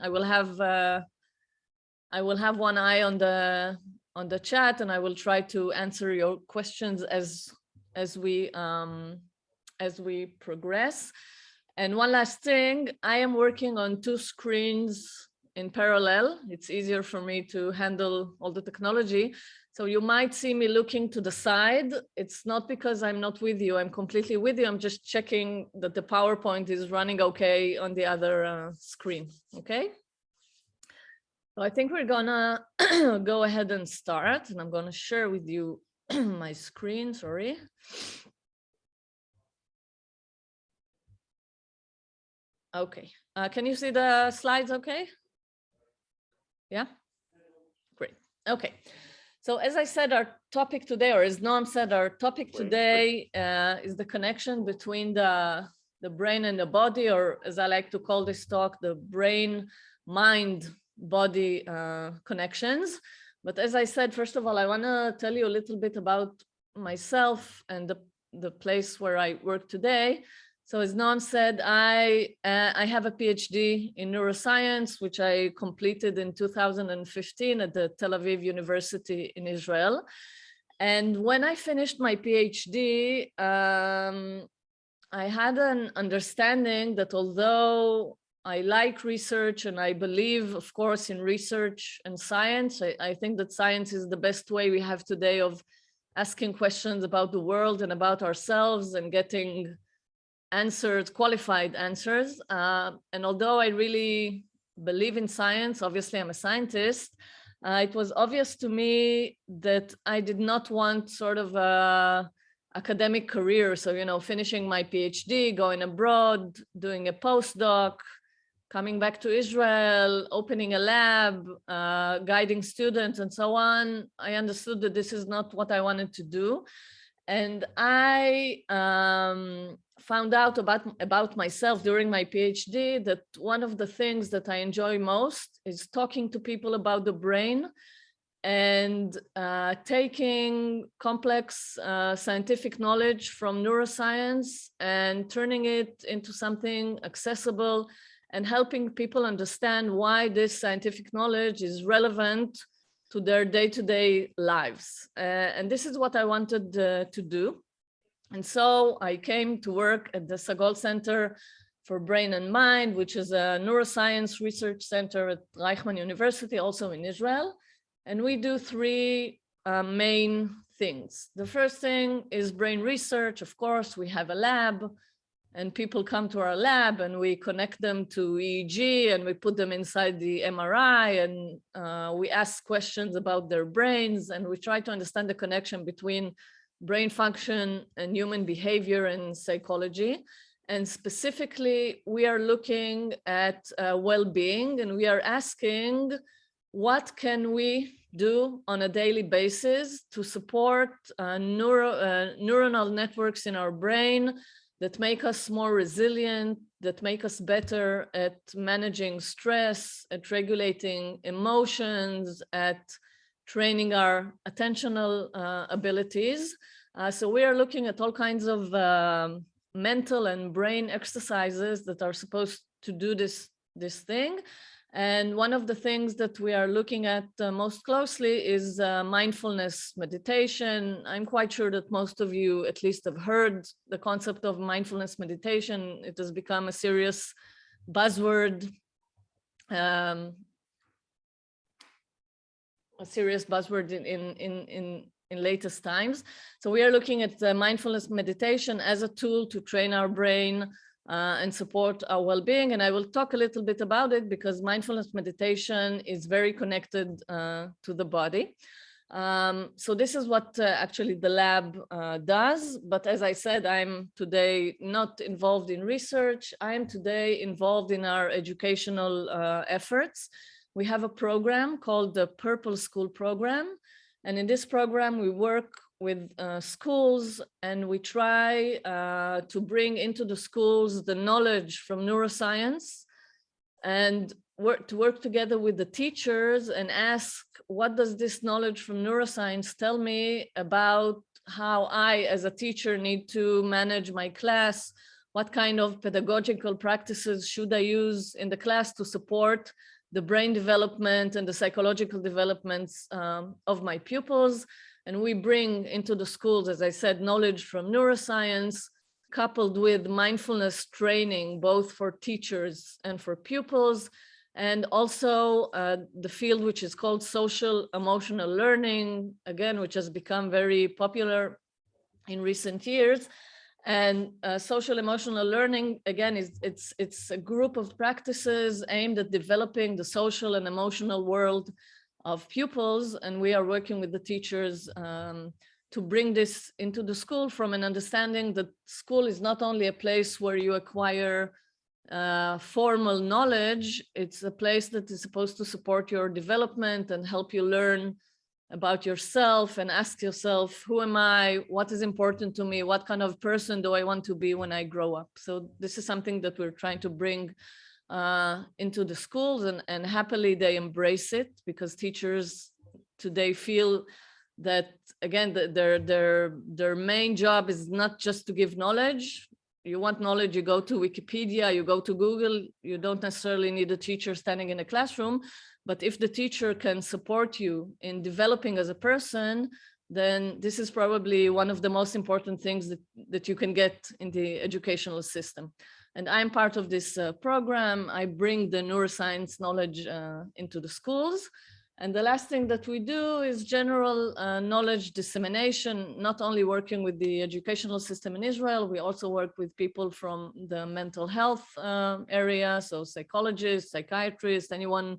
I will have uh, I will have one eye on the on the chat and I will try to answer your questions as as we um, as we progress. And one last thing, I am working on two screens in parallel. It's easier for me to handle all the technology. So you might see me looking to the side. It's not because I'm not with you. I'm completely with you. I'm just checking that the PowerPoint is running okay on the other uh, screen. Okay. So I think we're gonna go ahead and start and I'm gonna share with you my screen, sorry. Okay, uh, can you see the slides okay? Yeah, great, okay. So as I said, our topic today, or as Noam said, our topic today uh, is the connection between the, the brain and the body, or as I like to call this talk, the brain mind body uh, connections. But as I said, first of all, I want to tell you a little bit about myself and the, the place where I work today. So as Noam said, I, uh, I have a PhD in neuroscience, which I completed in 2015 at the Tel Aviv University in Israel. And when I finished my PhD, um, I had an understanding that although I like research and I believe, of course, in research and science. I, I, think that science is the best way we have today of asking questions about the world and about ourselves and getting answers, qualified answers. Uh, and although I really believe in science, obviously I'm a scientist, uh, it was obvious to me that I did not want sort of a academic career. So, you know, finishing my PhD, going abroad, doing a postdoc, coming back to Israel, opening a lab, uh, guiding students and so on, I understood that this is not what I wanted to do. And I um, found out about, about myself during my PhD that one of the things that I enjoy most is talking to people about the brain and uh, taking complex uh, scientific knowledge from neuroscience and turning it into something accessible and helping people understand why this scientific knowledge is relevant to their day-to-day -day lives. Uh, and this is what I wanted uh, to do. And so I came to work at the Sagol Center for Brain and Mind, which is a neuroscience research center at Reichman University, also in Israel. And we do three uh, main things. The first thing is brain research. Of course, we have a lab and people come to our lab and we connect them to EEG and we put them inside the MRI and uh, we ask questions about their brains and we try to understand the connection between brain function and human behavior and psychology. And specifically, we are looking at uh, well-being and we are asking what can we do on a daily basis to support uh, neuro, uh, neuronal networks in our brain that make us more resilient, that make us better at managing stress, at regulating emotions, at training our attentional uh, abilities. Uh, so we are looking at all kinds of uh, mental and brain exercises that are supposed to do this, this thing. And one of the things that we are looking at uh, most closely is uh, mindfulness meditation. I'm quite sure that most of you at least have heard the concept of mindfulness meditation. It has become a serious buzzword, um, a serious buzzword in, in, in, in, latest times. So we are looking at mindfulness meditation as a tool to train our brain uh, and support our well-being. And I will talk a little bit about it because mindfulness meditation is very connected uh, to the body. Um, so this is what uh, actually the lab uh, does. But as I said, I'm today not involved in research. I am today involved in our educational uh, efforts. We have a program called the Purple School Program. And in this program, we work with uh, schools and we try uh, to bring into the schools the knowledge from neuroscience and work to work together with the teachers and ask what does this knowledge from neuroscience tell me about how I as a teacher need to manage my class what kind of pedagogical practices should I use in the class to support the brain development and the psychological developments um, of my pupils. And we bring into the schools, as I said, knowledge from neuroscience, coupled with mindfulness training, both for teachers and for pupils, and also uh, the field which is called social emotional learning, again, which has become very popular in recent years. And uh, social emotional learning, again, is it's, it's a group of practices aimed at developing the social and emotional world of pupils. And we are working with the teachers um, to bring this into the school from an understanding that school is not only a place where you acquire uh, formal knowledge, it's a place that is supposed to support your development and help you learn about yourself and ask yourself, who am I? What is important to me? What kind of person do I want to be when I grow up? So this is something that we're trying to bring uh, into the schools and, and happily they embrace it because teachers today feel that again, the, their, their, their main job is not just to give knowledge. You want knowledge, you go to Wikipedia, you go to Google, you don't necessarily need a teacher standing in a classroom, but if the teacher can support you in developing as a person, then this is probably one of the most important things that, that you can get in the educational system. And I'm part of this uh, program. I bring the neuroscience knowledge uh, into the schools. And the last thing that we do is general uh, knowledge dissemination, not only working with the educational system in Israel, we also work with people from the mental health uh, area, so psychologists, psychiatrists, anyone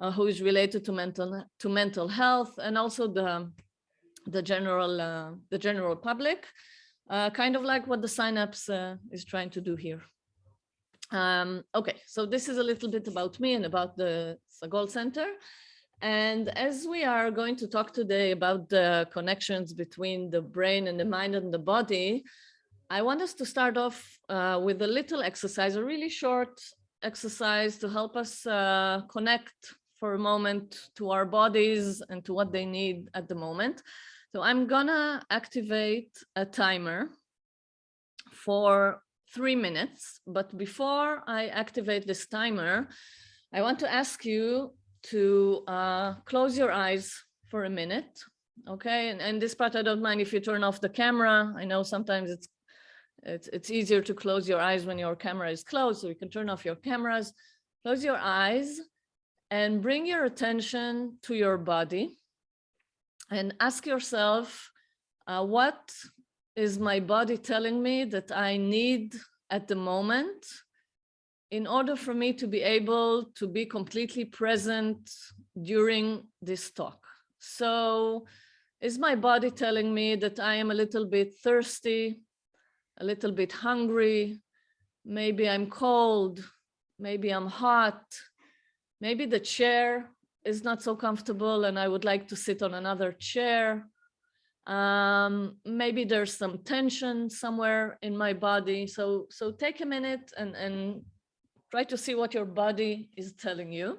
uh, who is related to mental to mental health and also the the general uh, the general public uh, kind of like what the synapse uh, is trying to do here. Um, okay so this is a little bit about me and about the Sagol Center. And as we are going to talk today about the connections between the brain and the mind and the body I want us to start off uh, with a little exercise, a really short exercise to help us uh, connect for a moment to our bodies and to what they need at the moment. So I'm gonna activate a timer for three minutes. But before I activate this timer, I want to ask you to uh, close your eyes for a minute. Okay, and, and this part I don't mind if you turn off the camera. I know sometimes it's it's, it's easier to close your eyes when your camera is closed, so you can turn off your cameras. Close your eyes and bring your attention to your body and ask yourself, uh, what is my body telling me that I need at the moment in order for me to be able to be completely present during this talk. So is my body telling me that I am a little bit thirsty, a little bit hungry, maybe I'm cold, maybe I'm hot, maybe the chair is not so comfortable and I would like to sit on another chair. Um, maybe there's some tension somewhere in my body. So, so take a minute and, and try to see what your body is telling you.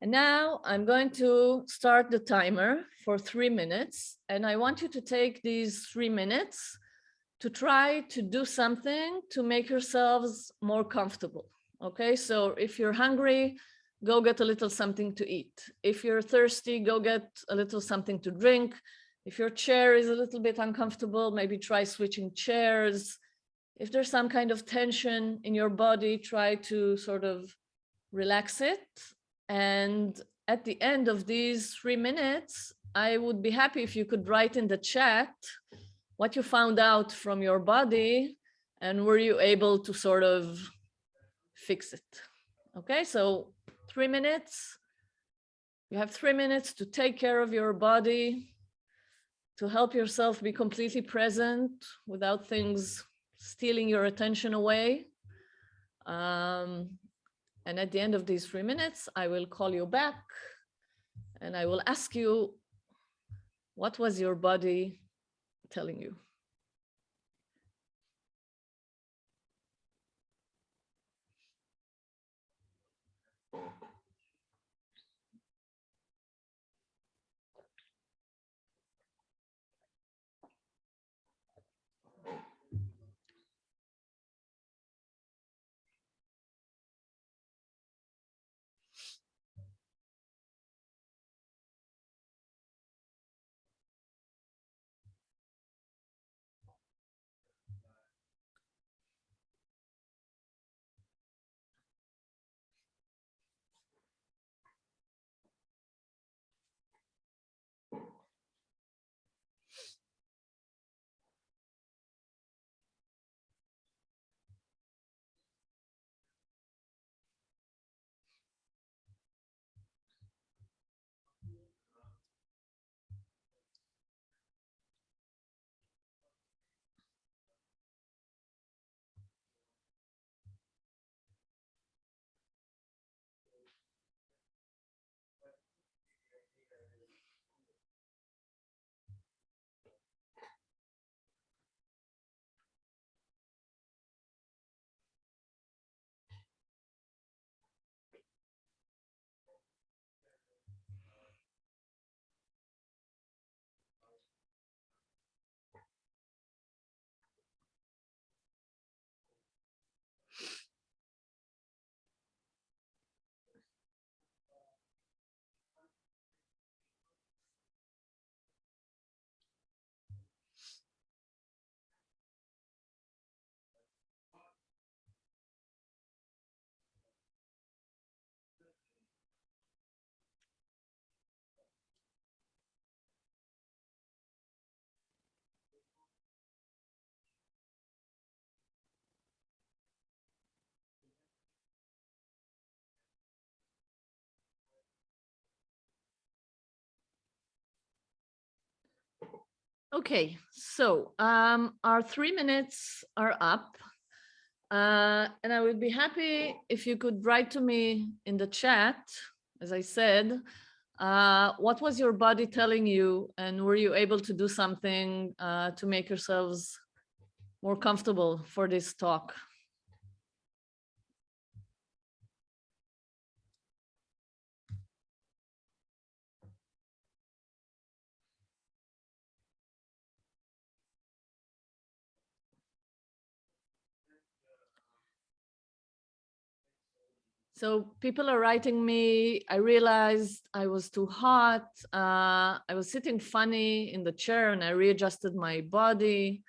And now I'm going to start the timer for three minutes. And I want you to take these three minutes to try to do something to make yourselves more comfortable. Okay, so if you're hungry, go get a little something to eat. If you're thirsty, go get a little something to drink. If your chair is a little bit uncomfortable, maybe try switching chairs. If there's some kind of tension in your body, try to sort of relax it. And at the end of these three minutes, I would be happy if you could write in the chat what you found out from your body and were you able to sort of fix it. Okay, so three minutes. You have three minutes to take care of your body, to help yourself be completely present without things stealing your attention away. Um, and at the end of these three minutes, I will call you back and I will ask you, what was your body telling you? Okay, so um, our three minutes are up. Uh, and I would be happy if you could write to me in the chat, as I said, uh, what was your body telling you and were you able to do something uh, to make yourselves more comfortable for this talk? So people are writing me, I realized I was too hot. Uh, I was sitting funny in the chair and I readjusted my body.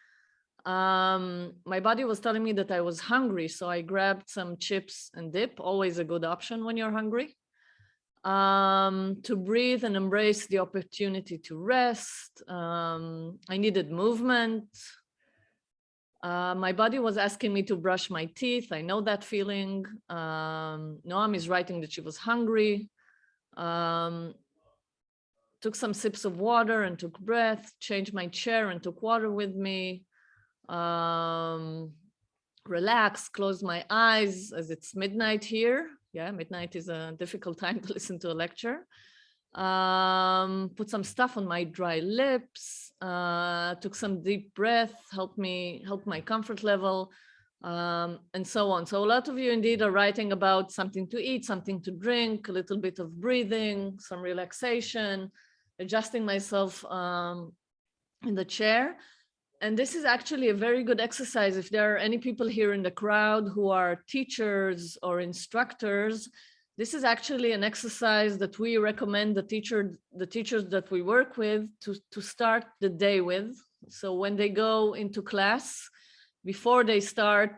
Um, my body was telling me that I was hungry. So I grabbed some chips and dip, always a good option when you're hungry. Um, to breathe and embrace the opportunity to rest. Um, I needed movement. Uh, my body was asking me to brush my teeth. I know that feeling. Um, Noam is writing that she was hungry. Um, took some sips of water and took breath, changed my chair and took water with me. Um, relaxed, closed my eyes as it's midnight here. Yeah, midnight is a difficult time to listen to a lecture um, put some stuff on my dry lips, uh, took some deep breath, helped me, help my comfort level, um, and so on. So a lot of you indeed are writing about something to eat, something to drink, a little bit of breathing, some relaxation, adjusting myself um, in the chair. And this is actually a very good exercise. If there are any people here in the crowd who are teachers or instructors, this is actually an exercise that we recommend the teacher, the teachers that we work with to, to start the day with. So when they go into class, before they start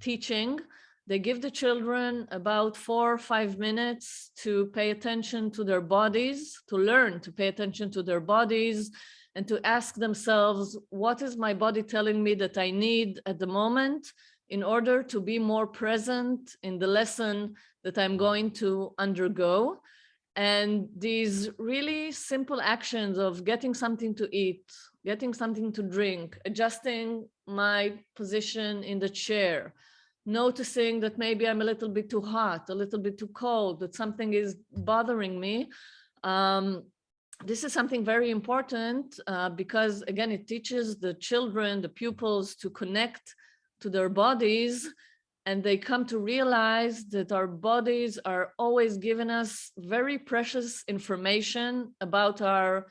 teaching, they give the children about four or five minutes to pay attention to their bodies, to learn to pay attention to their bodies and to ask themselves, what is my body telling me that I need at the moment in order to be more present in the lesson that I'm going to undergo. And these really simple actions of getting something to eat, getting something to drink, adjusting my position in the chair, noticing that maybe I'm a little bit too hot, a little bit too cold, that something is bothering me. Um, this is something very important uh, because again, it teaches the children, the pupils to connect to their bodies and they come to realize that our bodies are always giving us very precious information about our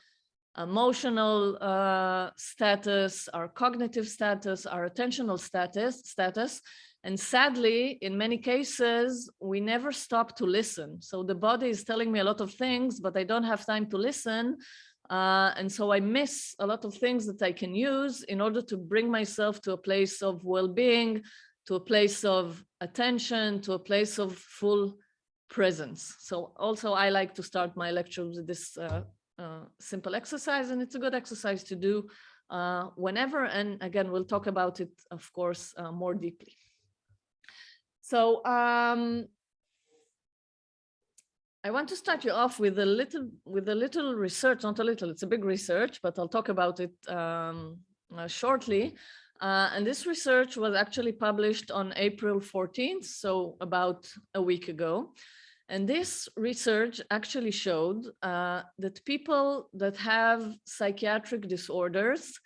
emotional uh, status, our cognitive status, our attentional status, status. And sadly, in many cases, we never stop to listen. So the body is telling me a lot of things, but I don't have time to listen. Uh, and so I miss a lot of things that I can use in order to bring myself to a place of well-being, to a place of attention, to a place of full presence. So also I like to start my lectures with this uh, uh, simple exercise and it's a good exercise to do uh, whenever. And again, we'll talk about it, of course, uh, more deeply. So um, I want to start you off with a little with a little research, not a little, it's a big research, but I'll talk about it um, uh, shortly. Uh, and this research was actually published on April 14th, so about a week ago. And this research actually showed uh, that people that have psychiatric disorders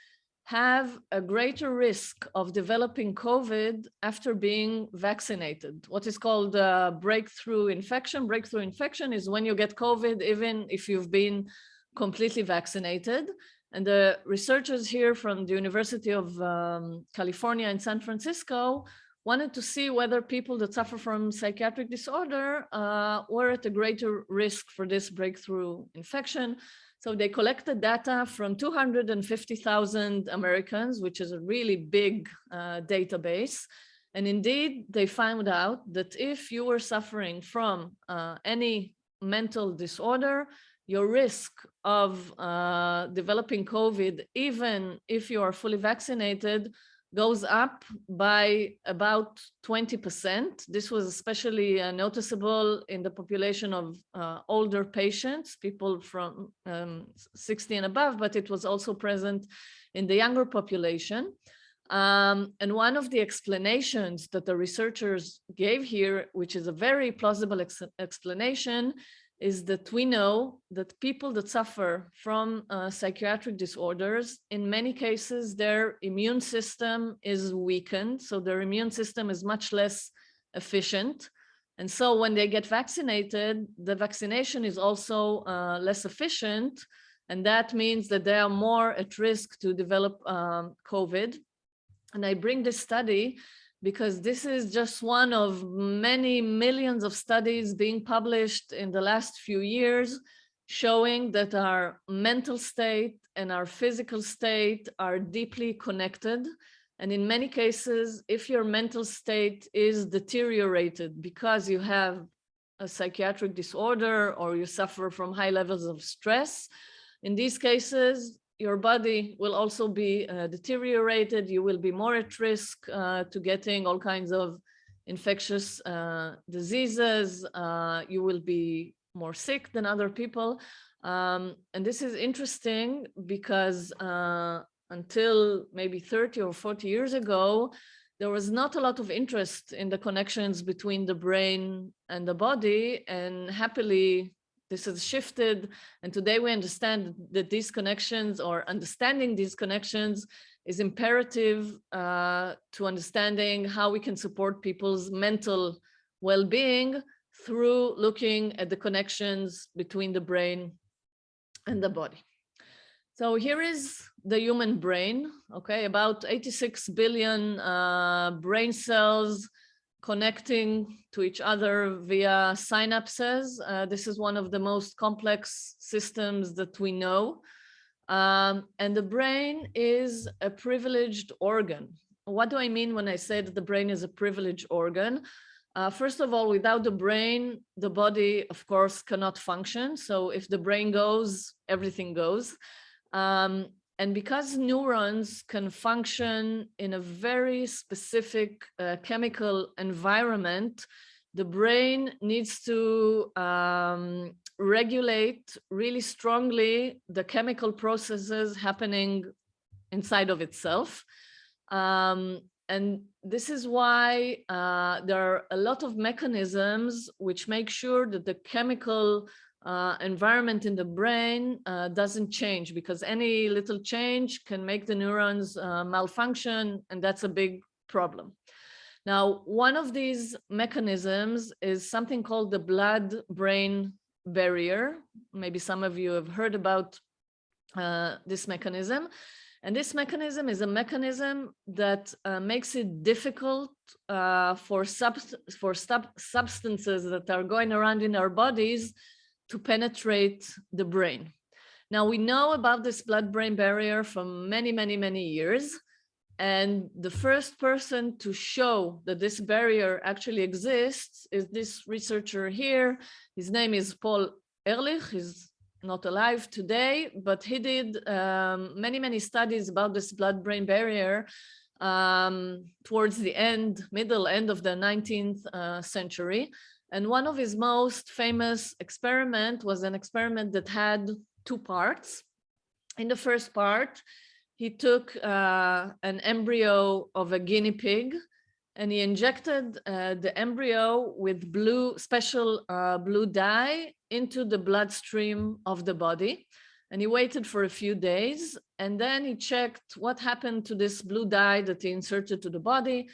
have a greater risk of developing COVID after being vaccinated. What is called a breakthrough infection. Breakthrough infection is when you get COVID, even if you've been completely vaccinated. And the researchers here from the University of um, California in San Francisco wanted to see whether people that suffer from psychiatric disorder uh, were at a greater risk for this breakthrough infection. So they collected data from 250,000 Americans, which is a really big uh, database. And indeed, they found out that if you were suffering from uh, any mental disorder, your risk of uh, developing COVID, even if you are fully vaccinated, goes up by about 20%. This was especially uh, noticeable in the population of uh, older patients, people from um, 60 and above, but it was also present in the younger population. Um, and one of the explanations that the researchers gave here, which is a very plausible ex explanation, is that we know that people that suffer from uh, psychiatric disorders, in many cases, their immune system is weakened. So their immune system is much less efficient. And so when they get vaccinated, the vaccination is also uh, less efficient. And that means that they are more at risk to develop um, COVID. And I bring this study because this is just one of many millions of studies being published in the last few years showing that our mental state and our physical state are deeply connected. And in many cases, if your mental state is deteriorated because you have a psychiatric disorder or you suffer from high levels of stress, in these cases, your body will also be uh, deteriorated. You will be more at risk uh, to getting all kinds of infectious uh, diseases. Uh, you will be more sick than other people. Um, and this is interesting because uh, until maybe 30 or 40 years ago, there was not a lot of interest in the connections between the brain and the body. And happily, this has shifted. And today we understand that these connections or understanding these connections is imperative uh, to understanding how we can support people's mental well-being through looking at the connections between the brain and the body. So here is the human brain, okay, about 86 billion uh, brain cells connecting to each other via synapses. Uh, this is one of the most complex systems that we know. Um, and the brain is a privileged organ. What do I mean when I say that the brain is a privileged organ? Uh, first of all, without the brain, the body, of course, cannot function. So if the brain goes, everything goes. Um, and because neurons can function in a very specific uh, chemical environment, the brain needs to um, regulate really strongly the chemical processes happening inside of itself. Um, and this is why uh, there are a lot of mechanisms which make sure that the chemical uh, environment in the brain uh, doesn't change because any little change can make the neurons uh, malfunction and that's a big problem. Now, one of these mechanisms is something called the blood-brain barrier. Maybe some of you have heard about uh, this mechanism. And this mechanism is a mechanism that uh, makes it difficult uh, for, subst for sub substances that are going around in our bodies to penetrate the brain. Now we know about this blood-brain barrier for many, many, many years. And the first person to show that this barrier actually exists is this researcher here. His name is Paul Ehrlich. He's not alive today, but he did um, many, many studies about this blood-brain barrier um, towards the end, middle end of the 19th uh, century. And one of his most famous experiment was an experiment that had two parts. In the first part, he took uh, an embryo of a guinea pig and he injected uh, the embryo with blue special uh, blue dye into the bloodstream of the body and he waited for a few days and then he checked what happened to this blue dye that he inserted to the body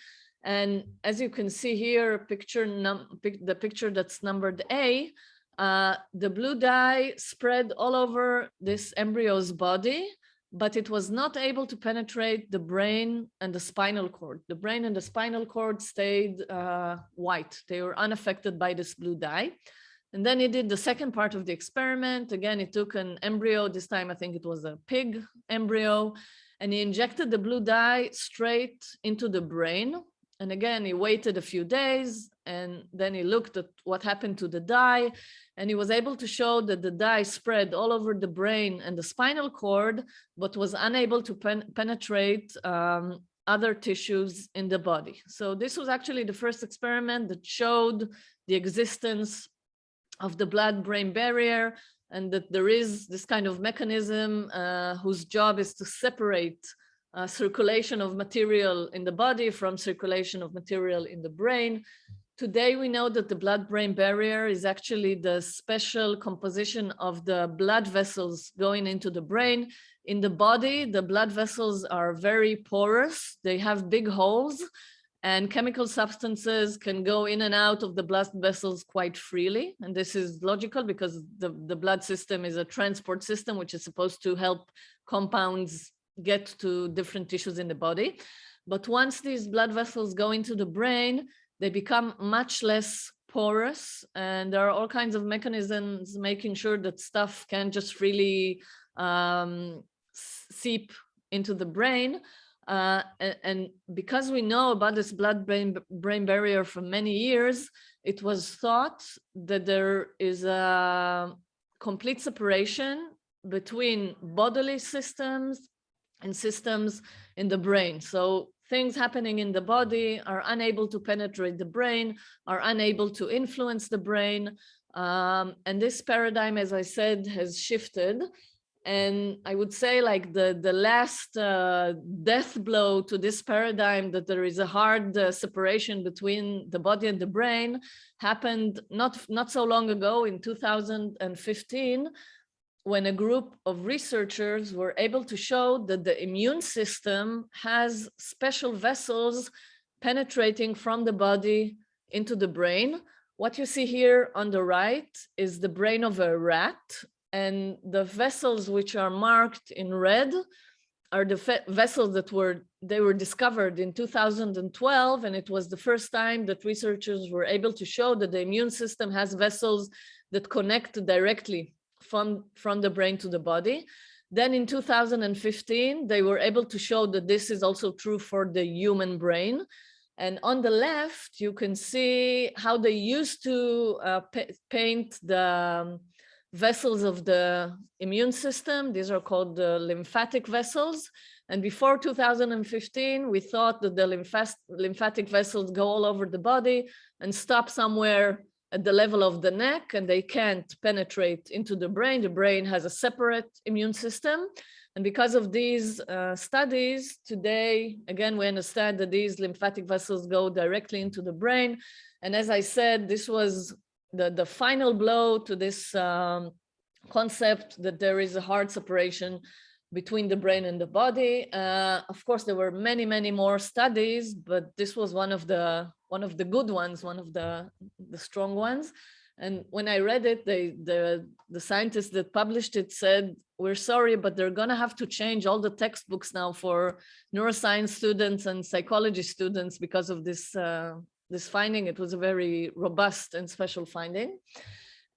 and as you can see here, picture num the picture that's numbered A, uh, the blue dye spread all over this embryo's body, but it was not able to penetrate the brain and the spinal cord. The brain and the spinal cord stayed uh, white. They were unaffected by this blue dye. And then he did the second part of the experiment. Again, he took an embryo. This time, I think it was a pig embryo. And he injected the blue dye straight into the brain and again, he waited a few days and then he looked at what happened to the dye and he was able to show that the dye spread all over the brain and the spinal cord, but was unable to pen penetrate um, other tissues in the body. So this was actually the first experiment that showed the existence of the blood-brain barrier and that there is this kind of mechanism uh, whose job is to separate uh, circulation of material in the body from circulation of material in the brain. Today, we know that the blood-brain barrier is actually the special composition of the blood vessels going into the brain. In the body, the blood vessels are very porous. They have big holes and chemical substances can go in and out of the blood vessels quite freely. And this is logical because the, the blood system is a transport system, which is supposed to help compounds get to different tissues in the body. But once these blood vessels go into the brain, they become much less porous and there are all kinds of mechanisms making sure that stuff can just freely um, seep into the brain. Uh, and, because we know about this blood-brain brain barrier for many years, it was thought that there is a complete separation between bodily systems and systems in the brain. So things happening in the body are unable to penetrate the brain, are unable to influence the brain. Um, and this paradigm, as I said, has shifted. And I would say like the, the last uh, death blow to this paradigm that there is a hard uh, separation between the body and the brain happened not, not so long ago in 2015, when a group of researchers were able to show that the immune system has special vessels penetrating from the body into the brain. What you see here on the right is the brain of a rat and the vessels which are marked in red are the vessels that were they were discovered in 2012 and it was the first time that researchers were able to show that the immune system has vessels that connect directly from, from the brain to the body. Then in 2015, they were able to show that this is also true for the human brain. And on the left, you can see how they used to uh, paint the um, vessels of the immune system. These are called the lymphatic vessels. And before 2015, we thought that the lymphatic vessels go all over the body and stop somewhere at the level of the neck and they can't penetrate into the brain. The brain has a separate immune system. And because of these uh, studies, today, again, we understand that these lymphatic vessels go directly into the brain. And as I said, this was the, the final blow to this um, concept that there is a hard separation between the brain and the body. Uh, of course, there were many, many more studies, but this was one of the one of the good ones, one of the the strong ones. And when I read it, they, the the scientists that published it said, "We're sorry, but they're gonna have to change all the textbooks now for neuroscience students and psychology students because of this uh, this finding. It was a very robust and special finding."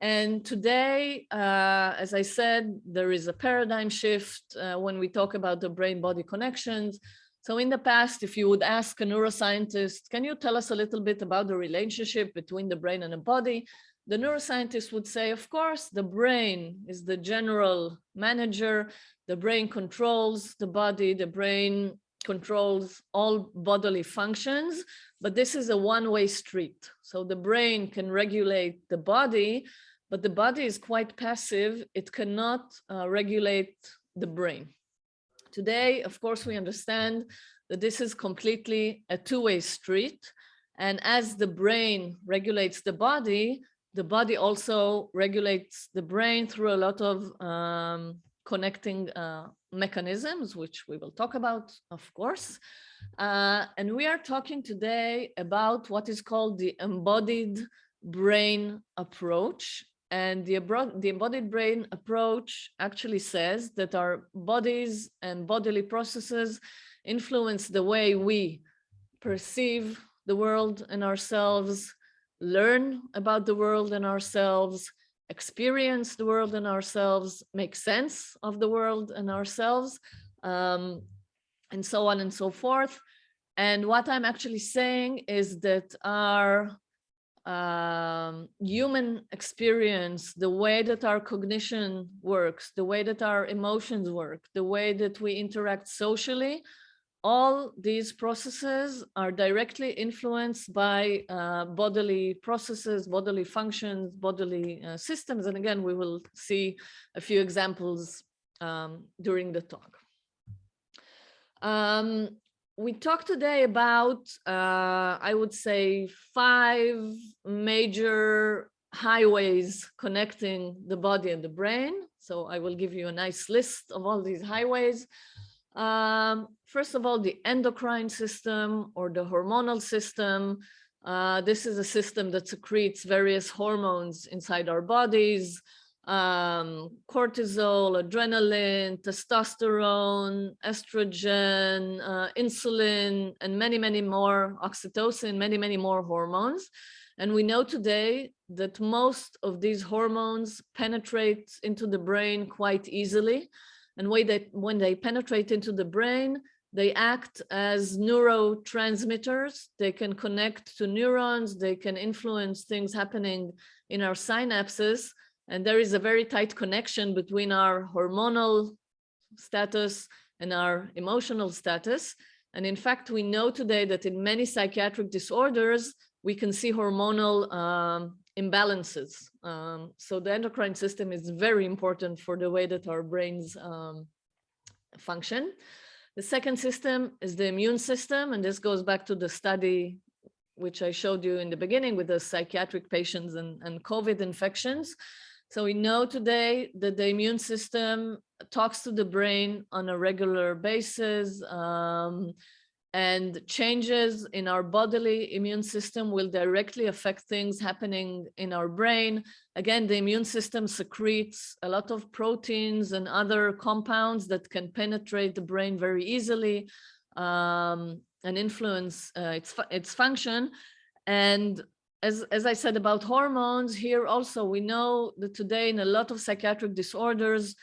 And today, uh, as I said, there is a paradigm shift uh, when we talk about the brain-body connections. So in the past, if you would ask a neuroscientist, can you tell us a little bit about the relationship between the brain and the body? The neuroscientist would say, of course, the brain is the general manager. The brain controls the body. The brain controls all bodily functions, but this is a one-way street. So the brain can regulate the body, but the body is quite passive. It cannot uh, regulate the brain. Today, of course, we understand that this is completely a two-way street. And as the brain regulates the body, the body also regulates the brain through a lot of um, connecting uh, mechanisms, which we will talk about, of course. Uh, and we are talking today about what is called the embodied brain approach. And the, the embodied brain approach actually says that our bodies and bodily processes influence the way we perceive the world and ourselves, learn about the world and ourselves, experience the world and ourselves, make sense of the world and ourselves, um, and so on and so forth. And what I'm actually saying is that our um, human experience, the way that our cognition works, the way that our emotions work, the way that we interact socially, all these processes are directly influenced by uh, bodily processes, bodily functions, bodily uh, systems. And again, we will see a few examples um, during the talk. Um, we talked today about, uh, I would say, five major highways connecting the body and the brain. So I will give you a nice list of all these highways. Um, first of all, the endocrine system or the hormonal system. Uh, this is a system that secretes various hormones inside our bodies um, cortisol, adrenaline, testosterone, estrogen, uh, insulin, and many, many more, oxytocin, many, many more hormones. And we know today that most of these hormones penetrate into the brain quite easily. And when they, when they penetrate into the brain, they act as neurotransmitters. They can connect to neurons. They can influence things happening in our synapses. And there is a very tight connection between our hormonal status and our emotional status. And in fact, we know today that in many psychiatric disorders, we can see hormonal um, imbalances. Um, so the endocrine system is very important for the way that our brains um, function. The second system is the immune system, and this goes back to the study which I showed you in the beginning with the psychiatric patients and, and COVID infections. So we know today that the immune system talks to the brain on a regular basis um, and changes in our bodily immune system will directly affect things happening in our brain. Again, the immune system secretes a lot of proteins and other compounds that can penetrate the brain very easily um, and influence uh, its, its function. And as, as I said about hormones here also, we know that today in a lot of psychiatric disorders,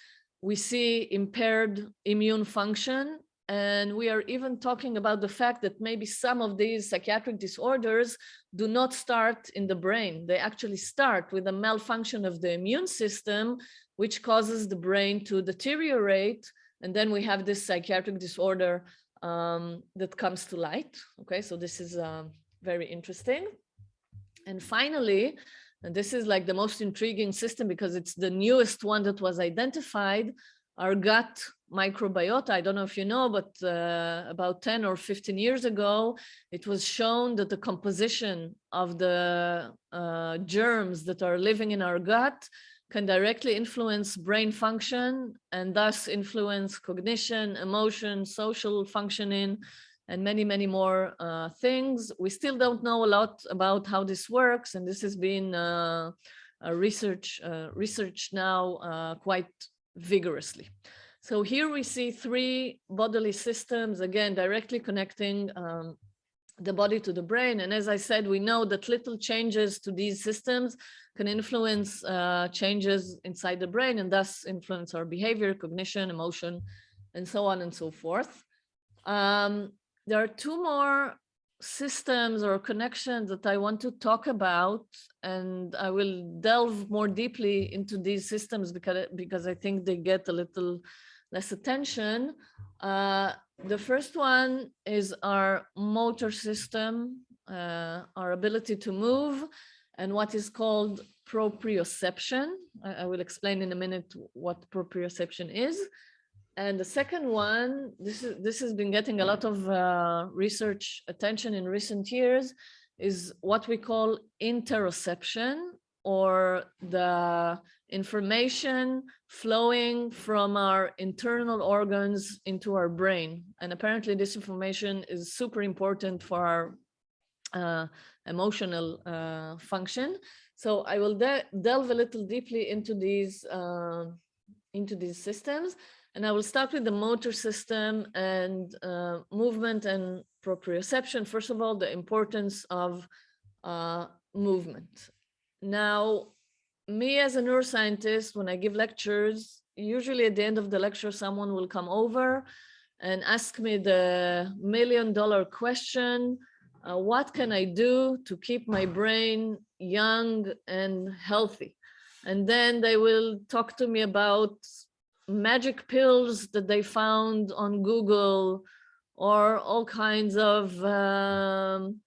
we see impaired immune function. And we are even talking about the fact that maybe some of these psychiatric disorders do not start in the brain. They actually start with a malfunction of the immune system, which causes the brain to deteriorate. And then we have this psychiatric disorder um, that comes to light. Okay, so this is uh, very interesting. And finally, and this is like the most intriguing system because it's the newest one that was identified, our gut microbiota. I don't know if you know, but uh, about 10 or 15 years ago, it was shown that the composition of the uh, germs that are living in our gut can directly influence brain function and thus influence cognition, emotion, social functioning, and many, many more uh, things. We still don't know a lot about how this works, and this has been uh, research uh, research now uh, quite vigorously. So here we see three bodily systems, again, directly connecting um, the body to the brain. And as I said, we know that little changes to these systems can influence uh, changes inside the brain and thus influence our behavior, cognition, emotion, and so on and so forth. Um, there are two more systems or connections that I want to talk about, and I will delve more deeply into these systems because, because I think they get a little less attention. Uh, the first one is our motor system, uh, our ability to move, and what is called proprioception. I, I will explain in a minute what proprioception is. And the second one, this is this has been getting a lot of uh, research attention in recent years, is what we call interoception or the information flowing from our internal organs into our brain. And apparently this information is super important for our uh, emotional uh, function. So I will de delve a little deeply into these uh, into these systems. And I will start with the motor system and uh, movement and proprioception. First of all, the importance of uh, movement. Now, me as a neuroscientist, when I give lectures, usually at the end of the lecture, someone will come over and ask me the million dollar question, uh, what can I do to keep my brain young and healthy? And then they will talk to me about magic pills that they found on Google or all kinds of um,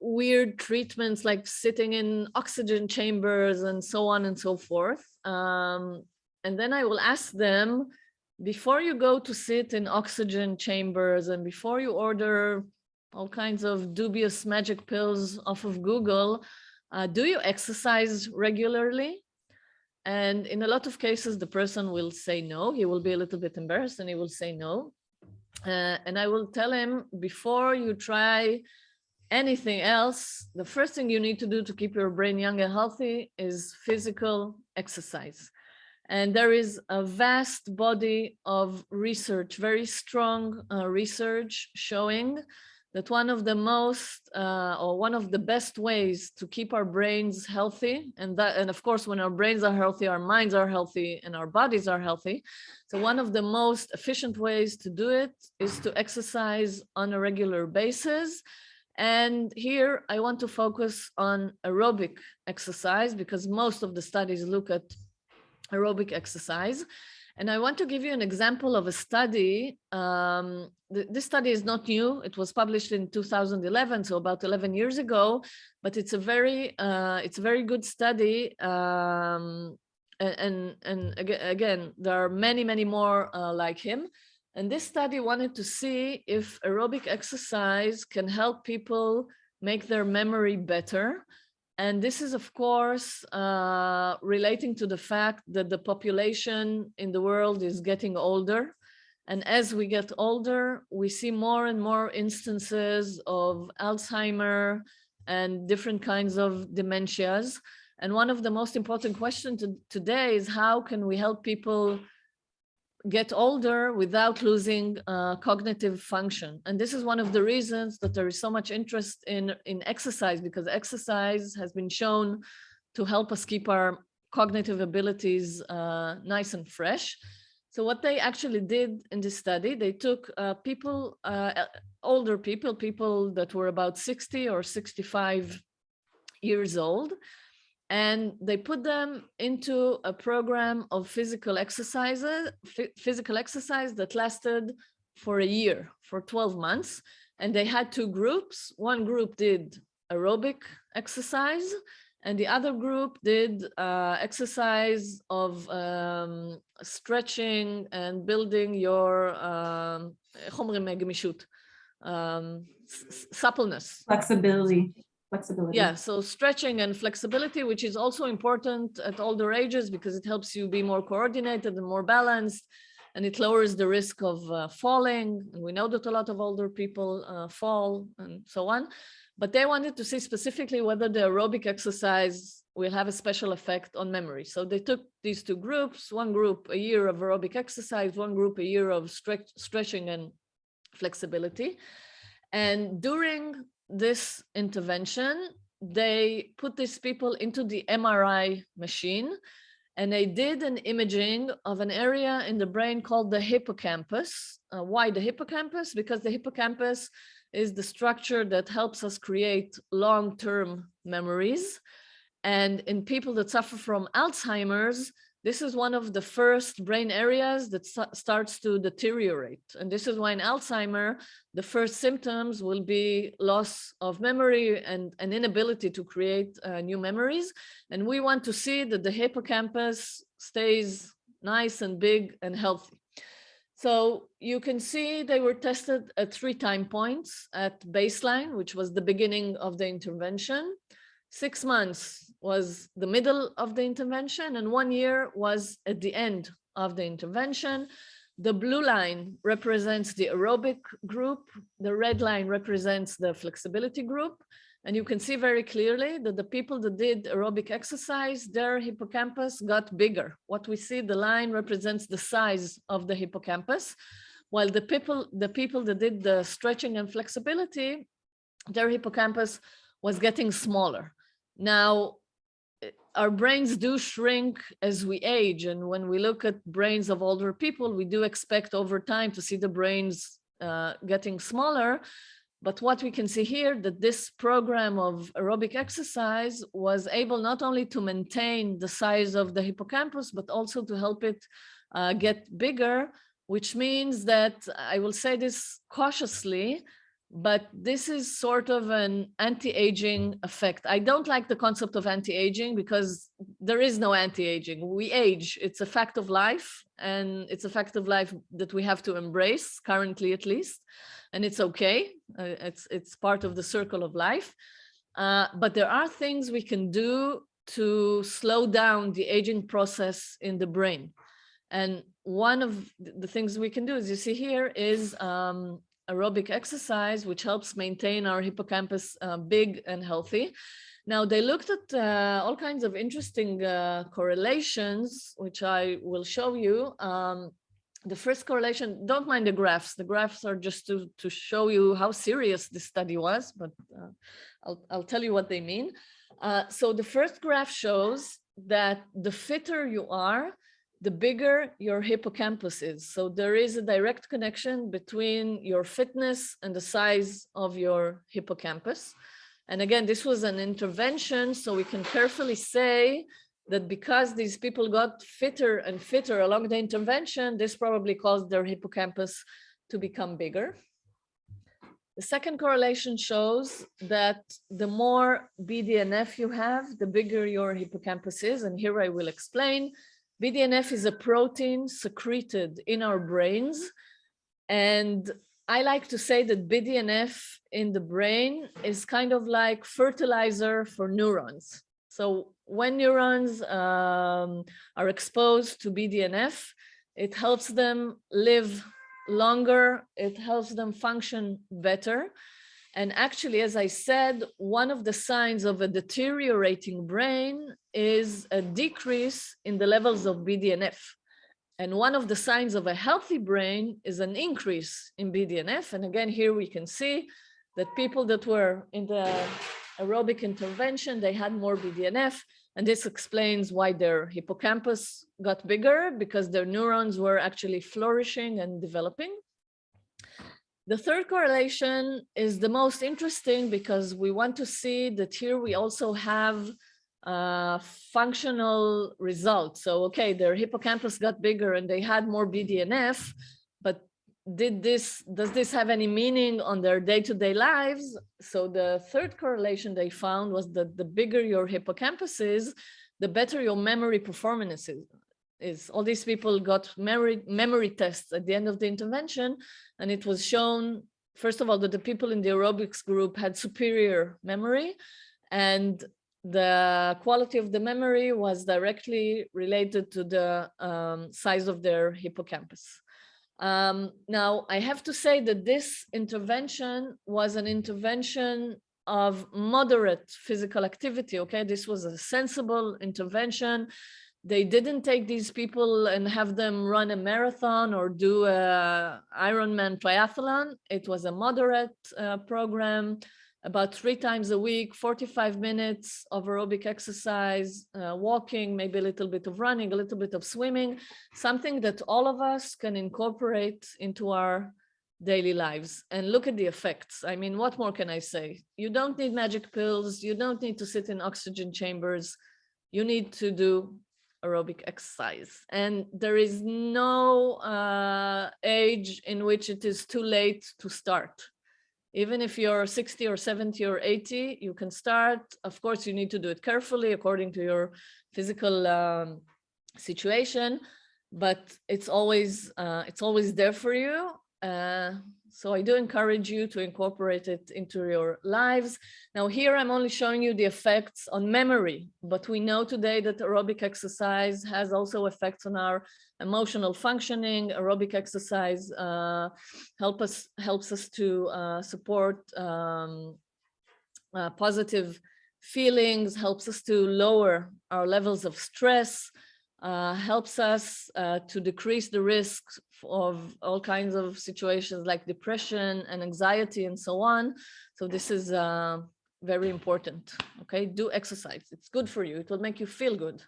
weird treatments like sitting in oxygen chambers and so on and so forth. Um, and then I will ask them, before you go to sit in oxygen chambers and before you order all kinds of dubious magic pills off of Google, uh, do you exercise regularly? And in a lot of cases, the person will say no. He will be a little bit embarrassed and he will say no. Uh, and I will tell him before you try anything else, the first thing you need to do to keep your brain young and healthy is physical exercise. And there is a vast body of research, very strong uh, research showing that one of the most uh, or one of the best ways to keep our brains healthy and that and of course when our brains are healthy our minds are healthy and our bodies are healthy so one of the most efficient ways to do it is to exercise on a regular basis and here I want to focus on aerobic exercise because most of the studies look at aerobic exercise. And I want to give you an example of a study. Um, th this study is not new. It was published in 2011, so about 11 years ago, but it's a very, uh, it's a very good study. Um, and, and, again, there are many, many more uh, like him. And this study wanted to see if aerobic exercise can help people make their memory better. And this is, of course, uh, relating to the fact that the population in the world is getting older. And as we get older, we see more and more instances of Alzheimer and different kinds of dementias. And one of the most important questions today is how can we help people get older without losing uh, cognitive function. And this is one of the reasons that there is so much interest in, in exercise because exercise has been shown to help us keep our cognitive abilities uh, nice and fresh. So what they actually did in this study, they took uh, people, uh, older people, people that were about 60 or 65 years old, and they put them into a program of physical exercises, physical exercise that lasted for a year, for 12 months. And they had two groups. One group did aerobic exercise and the other group did uh, exercise of um, stretching and building your um, um, suppleness. Flexibility flexibility. Yeah, so stretching and flexibility, which is also important at older ages because it helps you be more coordinated and more balanced and it lowers the risk of uh, falling. And we know that a lot of older people uh, fall and so on. But they wanted to see specifically whether the aerobic exercise will have a special effect on memory. So they took these two groups, one group a year of aerobic exercise, one group a year of stretch, stretching and flexibility. And during this intervention, they put these people into the MRI machine and they did an imaging of an area in the brain called the hippocampus. Uh, why the hippocampus? Because the hippocampus is the structure that helps us create long-term memories. And in people that suffer from Alzheimer's, this is one of the first brain areas that starts to deteriorate. And this is why in Alzheimer, the first symptoms will be loss of memory and an inability to create uh, new memories. And we want to see that the hippocampus stays nice and big and healthy. So you can see they were tested at three time points at baseline, which was the beginning of the intervention, six months was the middle of the intervention and one year was at the end of the intervention. The blue line represents the aerobic group. The red line represents the flexibility group. And you can see very clearly that the people that did aerobic exercise, their hippocampus got bigger. What we see, the line represents the size of the hippocampus, while the people, the people that did the stretching and flexibility, their hippocampus was getting smaller. Now, our brains do shrink as we age. And when we look at brains of older people, we do expect over time to see the brains uh, getting smaller. But what we can see here that this program of aerobic exercise was able not only to maintain the size of the hippocampus, but also to help it uh, get bigger which means that I will say this cautiously, but this is sort of an anti-aging effect. I don't like the concept of anti-aging because there is no anti-aging. We age, it's a fact of life and it's a fact of life that we have to embrace currently at least. And it's okay, uh, it's, it's part of the circle of life. Uh, but there are things we can do to slow down the aging process in the brain. And one of the things we can do, as you see here, is um, aerobic exercise, which helps maintain our hippocampus uh, big and healthy. Now, they looked at uh, all kinds of interesting uh, correlations, which I will show you. Um, the first correlation, don't mind the graphs. The graphs are just to, to show you how serious this study was, but uh, I'll, I'll tell you what they mean. Uh, so the first graph shows that the fitter you are, the bigger your hippocampus is. So there is a direct connection between your fitness and the size of your hippocampus. And again, this was an intervention, so we can carefully say that because these people got fitter and fitter along the intervention, this probably caused their hippocampus to become bigger. The second correlation shows that the more BDNF you have, the bigger your hippocampus is. And here I will explain. BDNF is a protein secreted in our brains. And I like to say that BDNF in the brain is kind of like fertilizer for neurons. So when neurons um, are exposed to BDNF, it helps them live longer, it helps them function better. And actually, as I said, one of the signs of a deteriorating brain is a decrease in the levels of BDNF. And one of the signs of a healthy brain is an increase in BDNF. And again, here we can see that people that were in the aerobic intervention, they had more BDNF. And this explains why their hippocampus got bigger because their neurons were actually flourishing and developing. The third correlation is the most interesting because we want to see that here we also have uh, functional results. So, okay, their hippocampus got bigger and they had more BDNF, but did this, does this have any meaning on their day-to-day -day lives? So the third correlation they found was that the bigger your hippocampus is, the better your memory performance is is all these people got memory, memory tests at the end of the intervention, and it was shown, first of all, that the people in the aerobics group had superior memory, and the quality of the memory was directly related to the um, size of their hippocampus. Um, now, I have to say that this intervention was an intervention of moderate physical activity, okay? This was a sensible intervention they didn't take these people and have them run a marathon or do a Ironman triathlon. It was a moderate uh, program, about three times a week, 45 minutes of aerobic exercise, uh, walking, maybe a little bit of running, a little bit of swimming, something that all of us can incorporate into our daily lives and look at the effects. I mean, what more can I say? You don't need magic pills. You don't need to sit in oxygen chambers. You need to do aerobic exercise. And there is no uh, age in which it is too late to start. Even if you're 60 or 70 or 80, you can start. Of course, you need to do it carefully according to your physical um, situation, but it's always uh, it's always there for you. Uh, so I do encourage you to incorporate it into your lives. Now here I'm only showing you the effects on memory, but we know today that aerobic exercise has also effects on our emotional functioning. Aerobic exercise uh, help us helps us to uh, support um, uh, positive feelings, helps us to lower our levels of stress, uh, helps us uh, to decrease the risk of all kinds of situations like depression and anxiety and so on. So this is uh, very important. Okay, do exercise. It's good for you. It will make you feel good.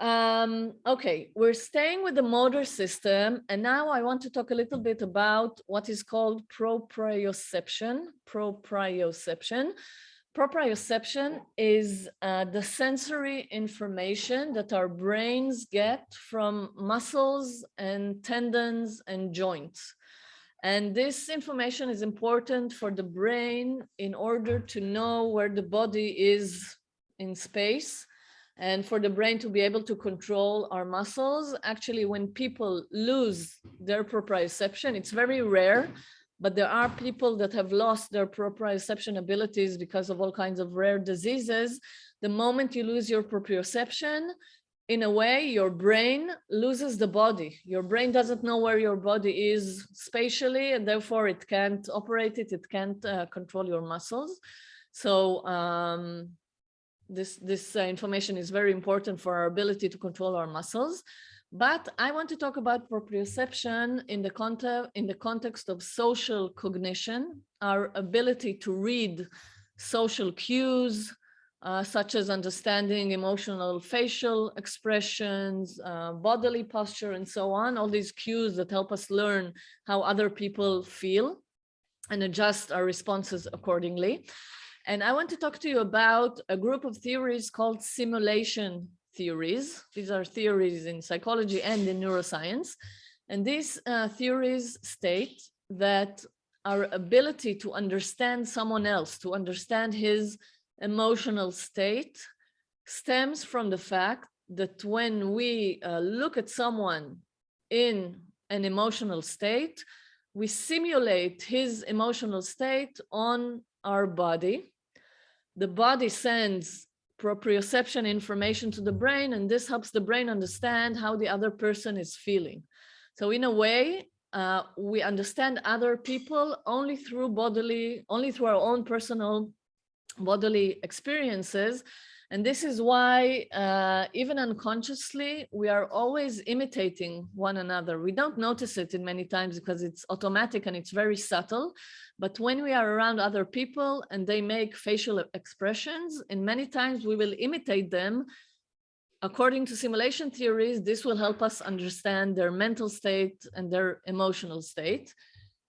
Um, okay, we're staying with the motor system. And now I want to talk a little bit about what is called proprioception. Proprioception. Proprioception is uh, the sensory information that our brains get from muscles and tendons and joints. And this information is important for the brain in order to know where the body is in space and for the brain to be able to control our muscles. Actually, when people lose their proprioception, it's very rare, but there are people that have lost their proprioception abilities because of all kinds of rare diseases. The moment you lose your proprioception, in a way, your brain loses the body. Your brain doesn't know where your body is spatially, and therefore it can't operate it, it can't uh, control your muscles. So um, this, this uh, information is very important for our ability to control our muscles. But I want to talk about proprioception in the, context, in the context of social cognition, our ability to read social cues, uh, such as understanding emotional facial expressions, uh, bodily posture, and so on, all these cues that help us learn how other people feel and adjust our responses accordingly. And I want to talk to you about a group of theories called simulation theories. These are theories in psychology and in neuroscience. And these uh, theories state that our ability to understand someone else, to understand his emotional state, stems from the fact that when we uh, look at someone in an emotional state, we simulate his emotional state on our body the body sends proprioception information to the brain, and this helps the brain understand how the other person is feeling. So in a way, uh, we understand other people only through bodily, only through our own personal bodily experiences. And this is why, uh, even unconsciously, we are always imitating one another. We don't notice it in many times because it's automatic and it's very subtle. But when we are around other people and they make facial expressions, and many times we will imitate them, according to simulation theories, this will help us understand their mental state and their emotional state.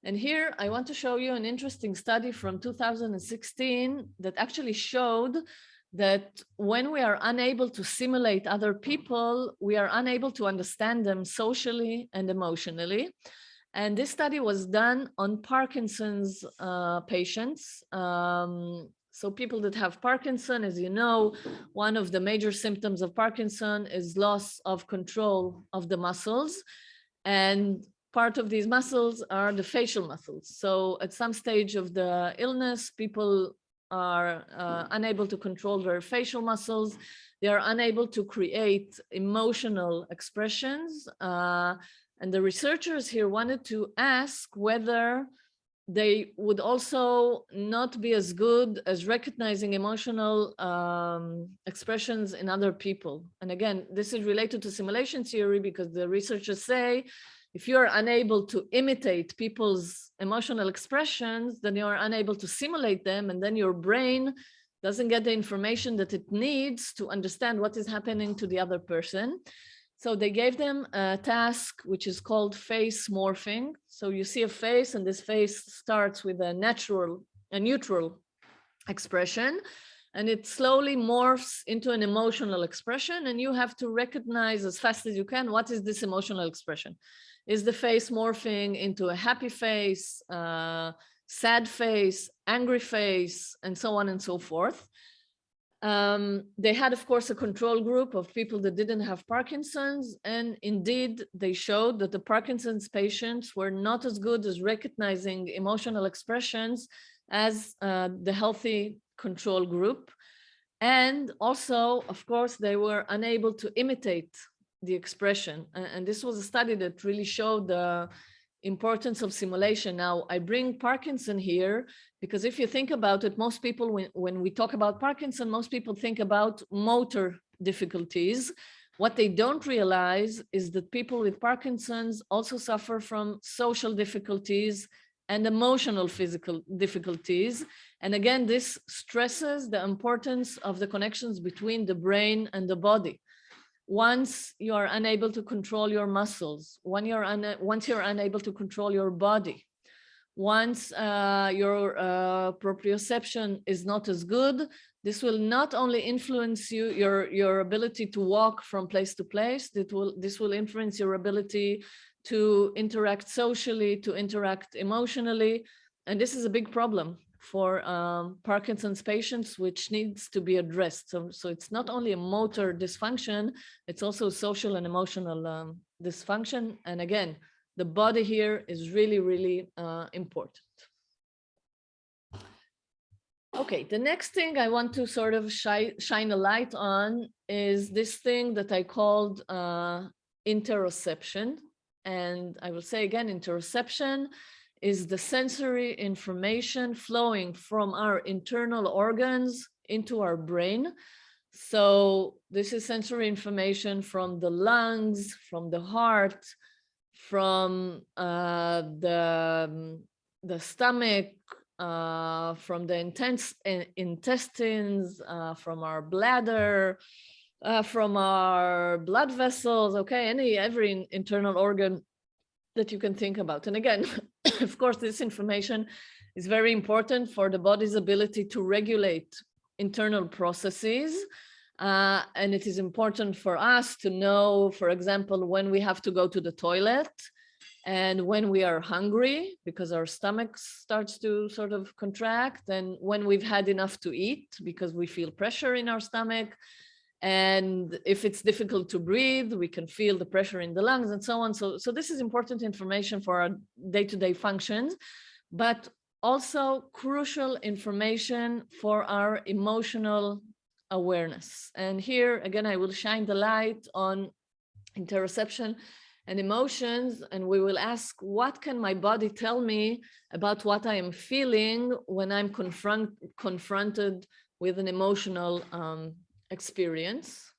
And here I want to show you an interesting study from 2016 that actually showed that when we are unable to simulate other people, we are unable to understand them socially and emotionally. And this study was done on Parkinson's uh, patients. Um, so people that have Parkinson, as you know, one of the major symptoms of Parkinson is loss of control of the muscles. And part of these muscles are the facial muscles. So at some stage of the illness, people are uh, unable to control their facial muscles. They are unable to create emotional expressions. Uh, and the researchers here wanted to ask whether they would also not be as good as recognizing emotional um, expressions in other people. And again, this is related to simulation theory because the researchers say, if you're unable to imitate people's emotional expressions, then you're unable to simulate them. And then your brain doesn't get the information that it needs to understand what is happening to the other person. So they gave them a task which is called face morphing. So you see a face and this face starts with a natural, a neutral expression and it slowly morphs into an emotional expression and you have to recognize as fast as you can what is this emotional expression. Is the face morphing into a happy face, uh, sad face, angry face, and so on and so forth. Um, they had, of course, a control group of people that didn't have Parkinson's. And indeed, they showed that the Parkinson's patients were not as good as recognizing emotional expressions as uh, the healthy control group. And also, of course, they were unable to imitate the expression. And, this was a study that really showed the importance of simulation. Now, I bring Parkinson here because if you think about it, most people, when, when we talk about Parkinson, most people think about motor difficulties. What they don't realize is that people with Parkinson's also suffer from social difficulties and emotional physical difficulties. And again, this stresses the importance of the connections between the brain and the body once you are unable to control your muscles, when you're once you're unable to control your body, once uh, your uh, proprioception is not as good, this will not only influence you, your, your ability to walk from place to place, that will, this will influence your ability to interact socially, to interact emotionally. And this is a big problem for um, Parkinson's patients, which needs to be addressed. So, so it's not only a motor dysfunction, it's also social and emotional um, dysfunction. And again, the body here is really, really uh, important. Okay, the next thing I want to sort of shi shine a light on is this thing that I called uh, interoception. And I will say again, interoception is the sensory information flowing from our internal organs into our brain. So this is sensory information from the lungs, from the heart, from uh, the, um, the stomach, uh, from the intense intestines, uh, from our bladder, uh, from our blood vessels, okay, any every internal organ that you can think about. And again, of course, this information is very important for the body's ability to regulate internal processes. Uh, and it is important for us to know, for example, when we have to go to the toilet and when we are hungry because our stomach starts to sort of contract and when we've had enough to eat because we feel pressure in our stomach and if it's difficult to breathe, we can feel the pressure in the lungs and so on. So, so this is important information for our day-to-day -day functions, but also crucial information for our emotional awareness. And here, again, I will shine the light on interoception and emotions, and we will ask, what can my body tell me about what I am feeling when I'm confront confronted with an emotional um, experience.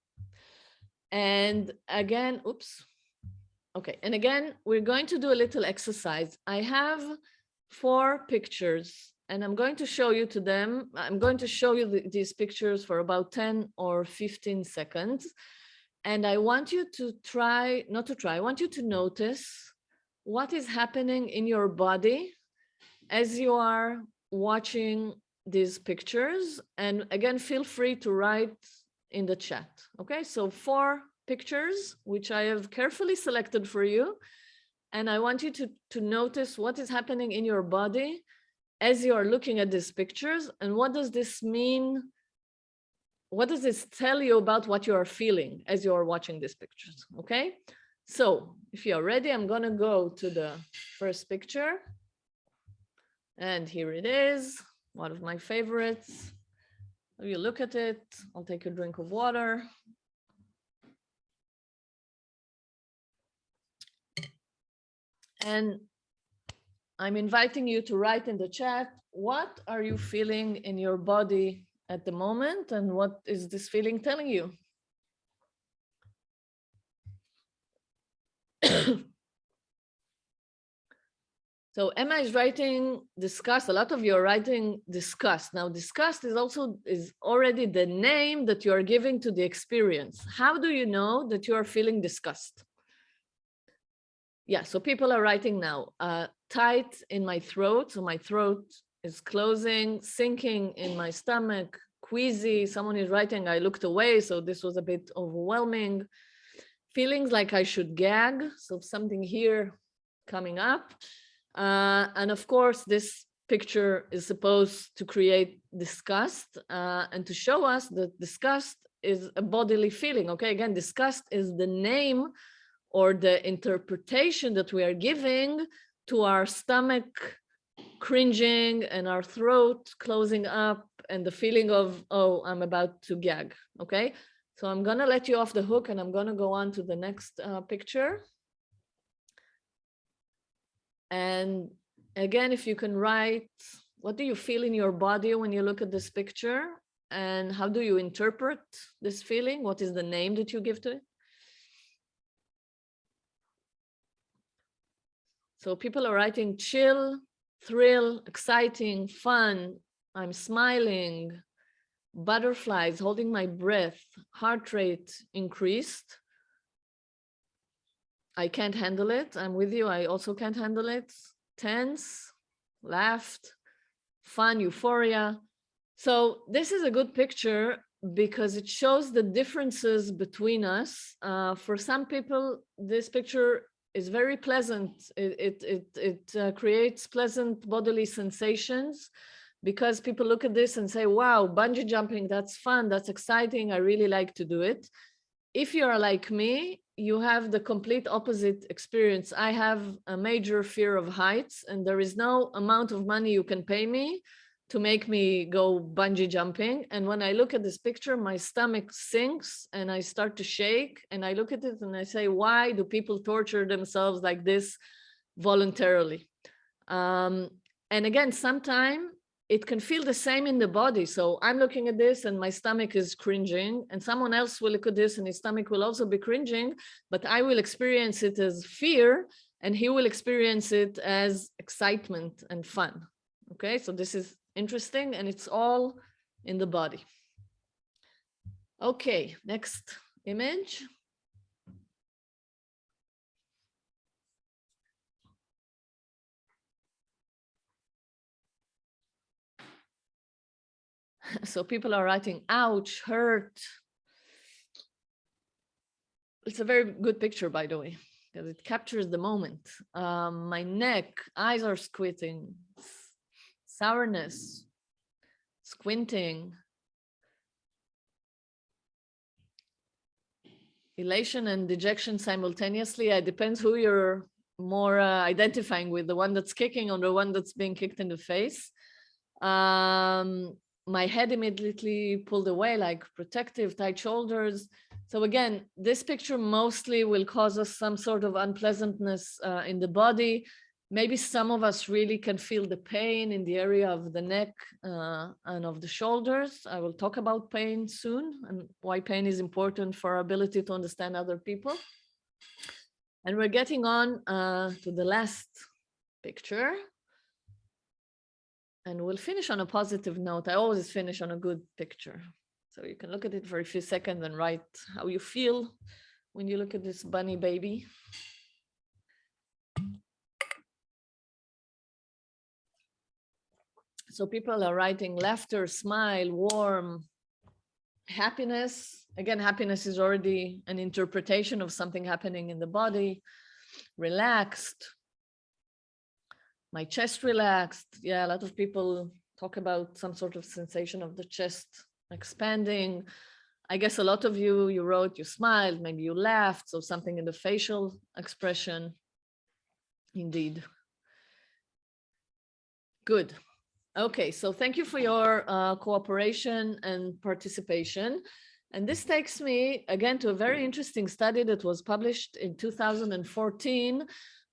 And again, oops. Okay, and again, we're going to do a little exercise. I have four pictures and I'm going to show you to them. I'm going to show you the, these pictures for about 10 or 15 seconds. And I want you to try, not to try, I want you to notice what is happening in your body as you are watching these pictures. And again, feel free to write in the chat. Okay, so four pictures, which I have carefully selected for you. And I want you to, to notice what is happening in your body as you are looking at these pictures. And what does this mean? What does this tell you about what you are feeling as you are watching these pictures? Okay, so if you're ready, I'm to go to the first picture. And here it is, one of my favorites. You look at it, I'll take a drink of water. And I'm inviting you to write in the chat, what are you feeling in your body at the moment and what is this feeling telling you? So Emma is writing disgust. A lot of you are writing disgust. Now disgust is also is already the name that you are giving to the experience. How do you know that you are feeling disgust? Yeah, so people are writing now, uh, tight in my throat. So my throat is closing, sinking in my stomach, queasy. Someone is writing, I looked away. So this was a bit overwhelming. Feelings like I should gag. So something here coming up. Uh, and of course, this picture is supposed to create disgust uh, and to show us that disgust is a bodily feeling. Okay, again, disgust is the name or the interpretation that we are giving to our stomach cringing and our throat closing up and the feeling of, oh, I'm about to gag. Okay, so I'm gonna let you off the hook and I'm gonna go on to the next uh, picture. And again, if you can write, what do you feel in your body when you look at this picture? And how do you interpret this feeling? What is the name that you give to it? So people are writing chill, thrill, exciting, fun, I'm smiling, butterflies, holding my breath, heart rate increased, I can't handle it. I'm with you. I also can't handle it. Tense, laughed, fun, euphoria. So this is a good picture because it shows the differences between us. Uh, for some people, this picture is very pleasant. It, it, it, it uh, creates pleasant bodily sensations because people look at this and say, wow, bungee jumping, that's fun, that's exciting, I really like to do it. If you're like me, you have the complete opposite experience. I have a major fear of heights and there is no amount of money you can pay me to make me go bungee jumping. And when I look at this picture, my stomach sinks and I start to shake and I look at it and I say, why do people torture themselves like this voluntarily? Um, and again, sometime it can feel the same in the body. So I'm looking at this and my stomach is cringing and someone else will look at this and his stomach will also be cringing, but I will experience it as fear and he will experience it as excitement and fun. Okay, so this is interesting and it's all in the body. Okay, next image. So people are writing, ouch, hurt. It's a very good picture, by the way, because it captures the moment. Um, my neck, eyes are squinting, sourness, squinting, elation and dejection simultaneously. It depends who you're more uh, identifying with, the one that's kicking or the one that's being kicked in the face. Um, my head immediately pulled away like protective tight shoulders. So again, this picture mostly will cause us some sort of unpleasantness uh, in the body. Maybe some of us really can feel the pain in the area of the neck uh, and of the shoulders. I will talk about pain soon and why pain is important for our ability to understand other people. And we're getting on uh, to the last picture. And we'll finish on a positive note. I always finish on a good picture. So you can look at it for a few seconds and write how you feel when you look at this bunny baby. So people are writing laughter, smile, warm, happiness. Again, happiness is already an interpretation of something happening in the body, relaxed, my chest relaxed. Yeah, a lot of people talk about some sort of sensation of the chest expanding. I guess a lot of you, you wrote, you smiled, maybe you laughed, so something in the facial expression. Indeed. Good. Okay, so thank you for your uh, cooperation and participation. And this takes me again to a very interesting study that was published in 2014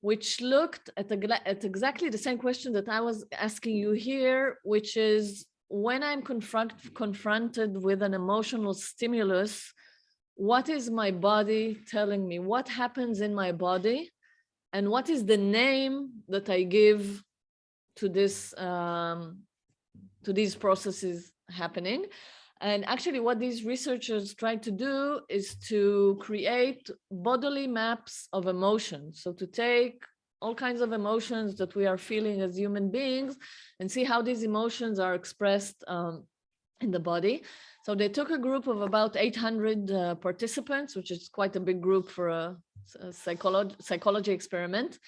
which looked at, at exactly the same question that I was asking you here, which is when I'm confront, confronted with an emotional stimulus, what is my body telling me? What happens in my body? And what is the name that I give to this um, to these processes happening? And actually what these researchers tried to do is to create bodily maps of emotions. So to take all kinds of emotions that we are feeling as human beings and see how these emotions are expressed um, in the body. So they took a group of about 800 uh, participants, which is quite a big group for a, a psychology, psychology experiment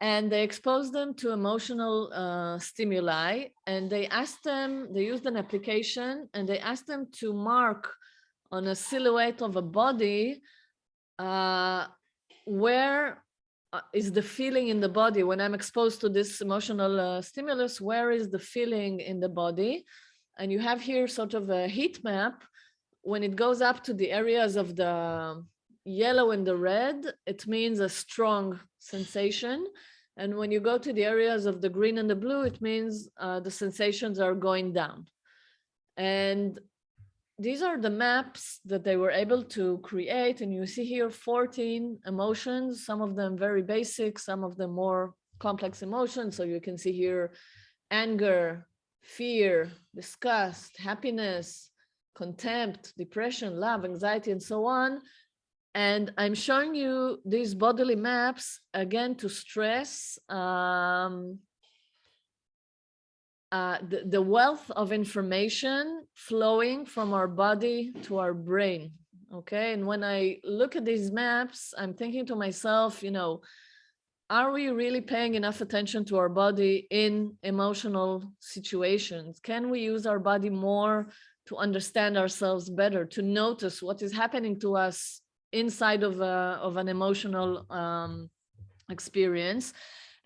and they exposed them to emotional uh, stimuli and they asked them, they used an application and they asked them to mark on a silhouette of a body uh, where uh, the feeling in the body when I'm exposed to this emotional uh, stimulus, where is the feeling in the body? And you have here sort of a heat map. When it goes up to the areas of the yellow and the red, it means a strong sensation. And when you go to the areas of the green and the blue, it means uh, the sensations are going down. And these are the maps that they were able to create. And you see here 14 emotions, some of them very basic, some of them more complex emotions. So you can see here anger, fear, disgust, happiness, contempt, depression, love, anxiety, and so on. And I'm showing you these bodily maps again to stress um, uh, the, the wealth of information flowing from our body to our brain. Okay. And when I look at these maps, I'm thinking to myself, you know, are we really paying enough attention to our body in emotional situations? Can we use our body more to understand ourselves better, to notice what is happening to us inside of, a, of an emotional um, experience?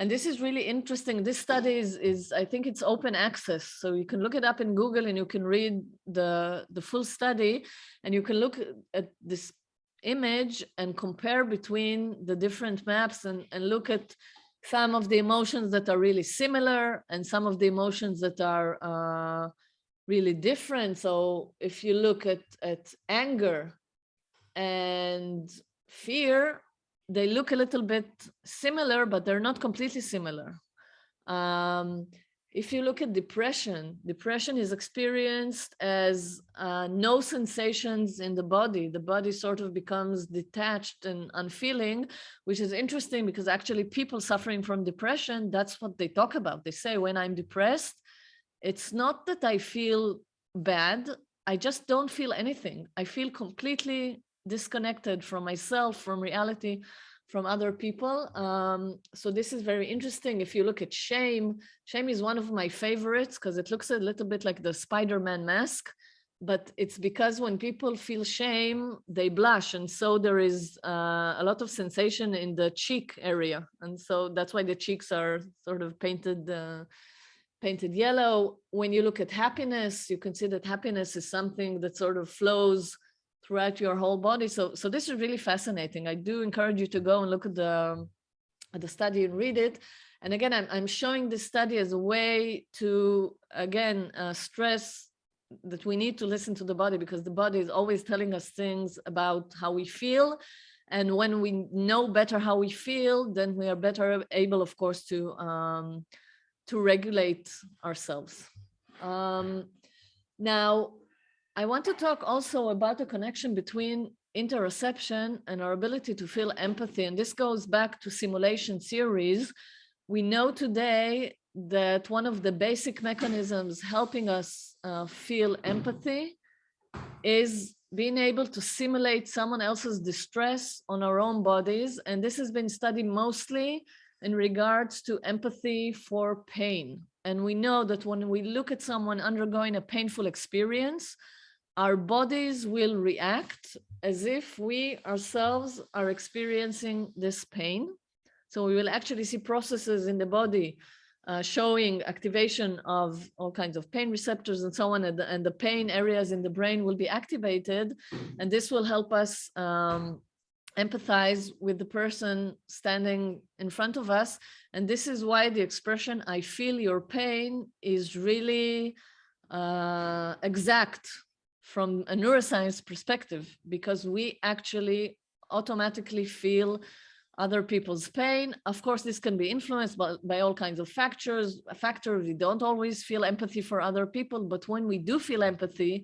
And this is really interesting. This study is, is, I think it's open access. So you can look it up in Google and you can read the, the full study and you can look at this image and compare between the different maps and, and look at some of the emotions that are really similar and some of the emotions that are uh, really different. So if you look at, at anger and fear, they look a little bit similar, but they're not completely similar. Um, if you look at depression, depression is experienced as uh, no sensations in the body. The body sort of becomes detached and unfeeling, which is interesting because actually people suffering from depression, that's what they talk about. They say, when I'm depressed, it's not that I feel bad. I just don't feel anything. I feel completely disconnected from myself, from reality, from other people. Um, so this is very interesting. If you look at shame, shame is one of my favorites because it looks a little bit like the Spider-Man mask, but it's because when people feel shame, they blush. And so there is uh, a lot of sensation in the cheek area. And so that's why the cheeks are sort of painted uh, painted yellow. When you look at happiness, you can see that happiness is something that sort of flows throughout your whole body. So, so this is really fascinating. I do encourage you to go and look at the, at the study and read it. And again, I'm, I'm showing this study as a way to, again, uh, stress that we need to listen to the body because the body is always telling us things about how we feel. And when we know better how we feel, then we are better able, of course, to, um, to regulate ourselves. Um, now, I want to talk also about the connection between interoception and our ability to feel empathy. And this goes back to simulation theories. We know today that one of the basic mechanisms helping us uh, feel empathy is being able to simulate someone else's distress on our own bodies. And this has been studied mostly in regards to empathy for pain. And we know that when we look at someone undergoing a painful experience, our bodies will react as if we ourselves are experiencing this pain. So we will actually see processes in the body uh, showing activation of all kinds of pain receptors and so on, and the, and the, pain areas in the brain will be activated, and this will help us um, empathize with the person standing in front of us. And this is why the expression, I feel your pain is really uh, exact from a neuroscience perspective, because we actually automatically feel other people's pain. Of course, this can be influenced by, by all kinds of factors. Factors we don't always feel empathy for other people, but when we do feel empathy,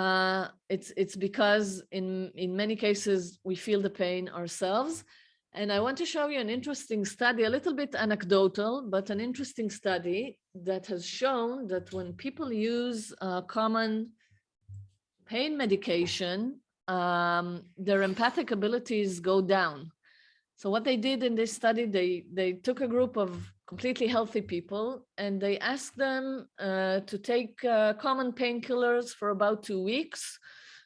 uh, it's it's because in in many cases we feel the pain ourselves. And I want to show you an interesting study, a little bit anecdotal, but an interesting study that has shown that when people use uh, common pain medication, um, their empathic abilities go down. So what they did in this study, they, they took a group of completely healthy people and they asked them uh, to take uh, common painkillers for about two weeks.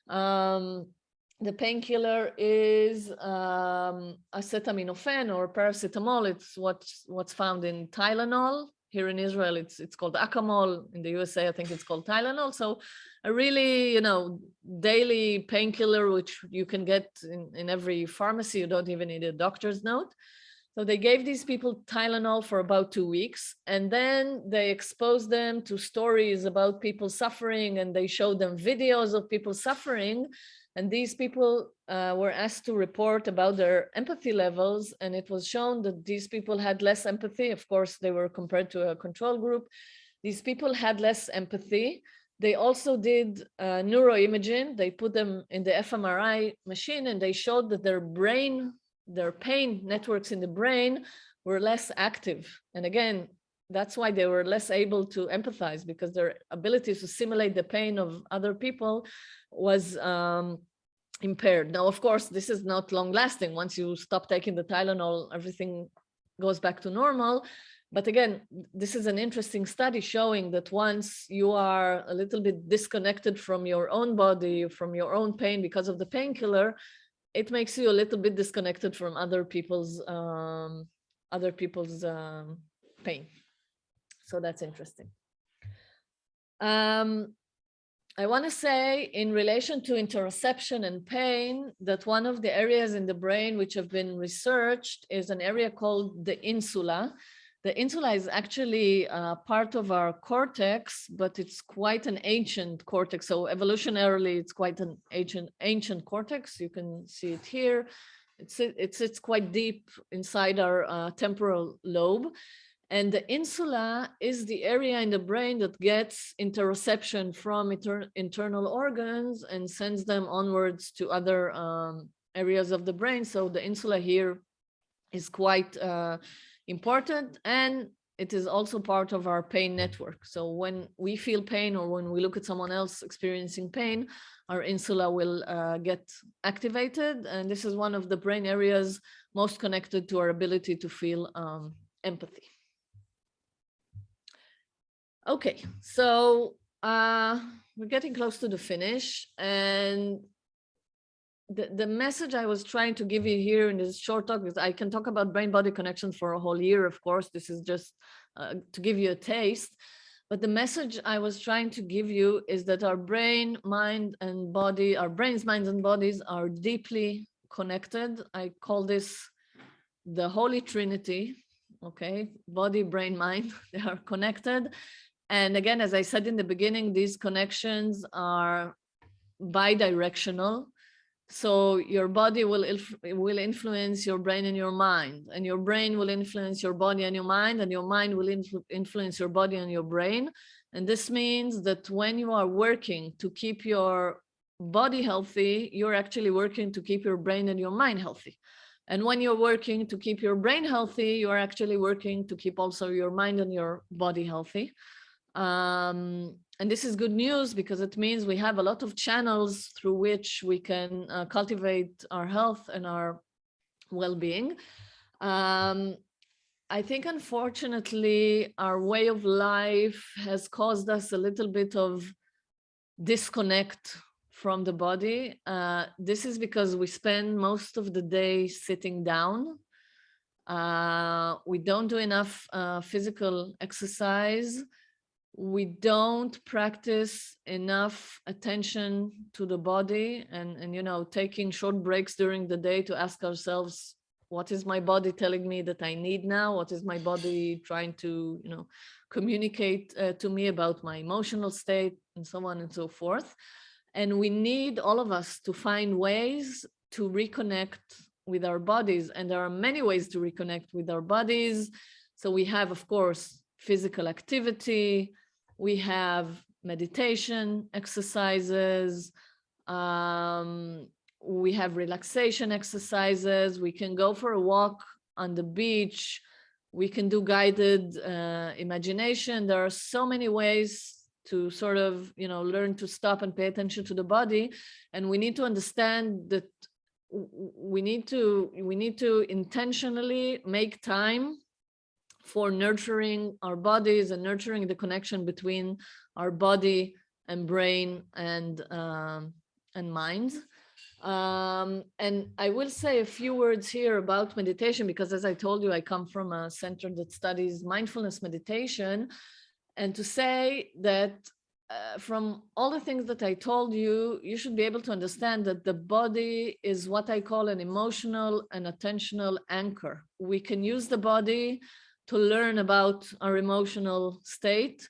Um, the painkiller is um, acetaminophen or paracetamol. It's what's, what's found in Tylenol. Here in Israel, it's it's called Acamol. In the USA, I think it's called Tylenol. So a really, you know, daily painkiller, which you can get in, in every pharmacy. You don't even need a doctor's note. So they gave these people Tylenol for about two weeks, and then they exposed them to stories about people suffering, and they showed them videos of people suffering. And these people uh, were asked to report about their empathy levels, and it was shown that these people had less empathy. Of course, they were compared to a control group. These people had less empathy. They also did uh, neuroimaging. They put them in the fMRI machine, and they showed that their brain, their pain networks in the brain were less active. And again, that's why they were less able to empathize because their ability to simulate the pain of other people was um, impaired. Now, of course, this is not long lasting. Once you stop taking the Tylenol, everything goes back to normal. But again, this is an interesting study showing that once you are a little bit disconnected from your own body, from your own pain because of the painkiller, it makes you a little bit disconnected from other people's um, other people's um, pain. So that's interesting. Um, I want to say in relation to interoception and pain that one of the areas in the brain which have been researched is an area called the insula. The insula is actually uh, part of our cortex, but it's quite an ancient cortex. So evolutionarily, it's quite an ancient ancient cortex. You can see it here. It's it's it's quite deep inside our uh, temporal lobe. And the insula is the area in the brain that gets interoception from inter internal organs and sends them onwards to other um, areas of the brain. So the insula here is quite uh, important and it is also part of our pain network. So when we feel pain or when we look at someone else experiencing pain, our insula will uh, get activated. And this is one of the brain areas most connected to our ability to feel um, empathy. Okay, so uh, we're getting close to the finish and the, the message I was trying to give you here in this short talk is I can talk about brain body connections for a whole year. Of course, this is just uh, to give you a taste. But the message I was trying to give you is that our brain, mind and body, our brains, minds and bodies are deeply connected. I call this the Holy Trinity, okay? Body, brain, mind, they are connected. And again, as I said in the beginning, these connections are bidirectional. So your body will, will influence your brain and your mind, and your brain will influence your body and your mind, and your mind will influ influence your body and your brain. And this means that when you are working to keep your body healthy, you're actually working to keep your brain and your mind healthy. And when you're working to keep your brain healthy, you're actually working to keep also your mind and your body healthy. Um, and this is good news because it means we have a lot of channels through which we can uh, cultivate our health and our well-being. Um, I think, unfortunately, our way of life has caused us a little bit of disconnect from the body. Uh, this is because we spend most of the day sitting down. Uh, we don't do enough uh, physical exercise we don't practice enough attention to the body and and you know taking short breaks during the day to ask ourselves what is my body telling me that i need now? What is my body trying to you know communicate uh, to me about my emotional state? and so on and so forth. And we need all of us to find ways to reconnect with our bodies. And there are many ways to reconnect with our bodies. So we have of course physical activity we have meditation exercises. Um, we have relaxation exercises. We can go for a walk on the beach. We can do guided uh, imagination. There are so many ways to sort of, you know, learn to stop and pay attention to the body. And we need to understand that we need to we need to intentionally make time for nurturing our bodies and nurturing the connection between our body and brain and um, and mind. Um, and I will say a few words here about meditation because as I told you, I come from a center that studies mindfulness meditation and to say that uh, from all the things that I told you, you should be able to understand that the body is what I call an emotional and attentional anchor. We can use the body to learn about our emotional state,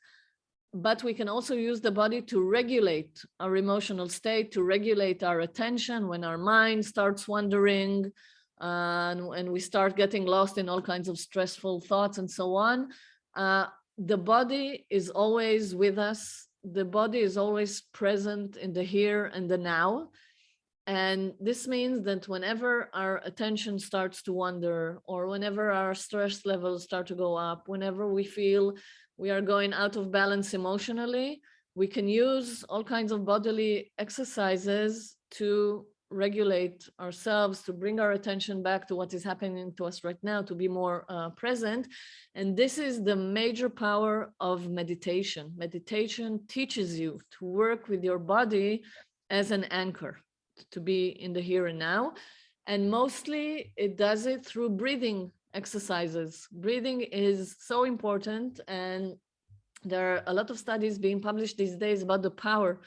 but we can also use the body to regulate our emotional state, to regulate our attention when our mind starts wandering uh, and, and we start getting lost in all kinds of stressful thoughts and so on. Uh, the body is always with us. The body is always present in the here and the now. And this means that whenever our attention starts to wander or whenever our stress levels start to go up, whenever we feel we are going out of balance emotionally, we can use all kinds of bodily exercises to regulate ourselves, to bring our attention back to what is happening to us right now, to be more uh, present. And this is the major power of meditation. Meditation teaches you to work with your body as an anchor to be in the here and now. And mostly it does it through breathing exercises. Breathing is so important and there are a lot of studies being published these days about the power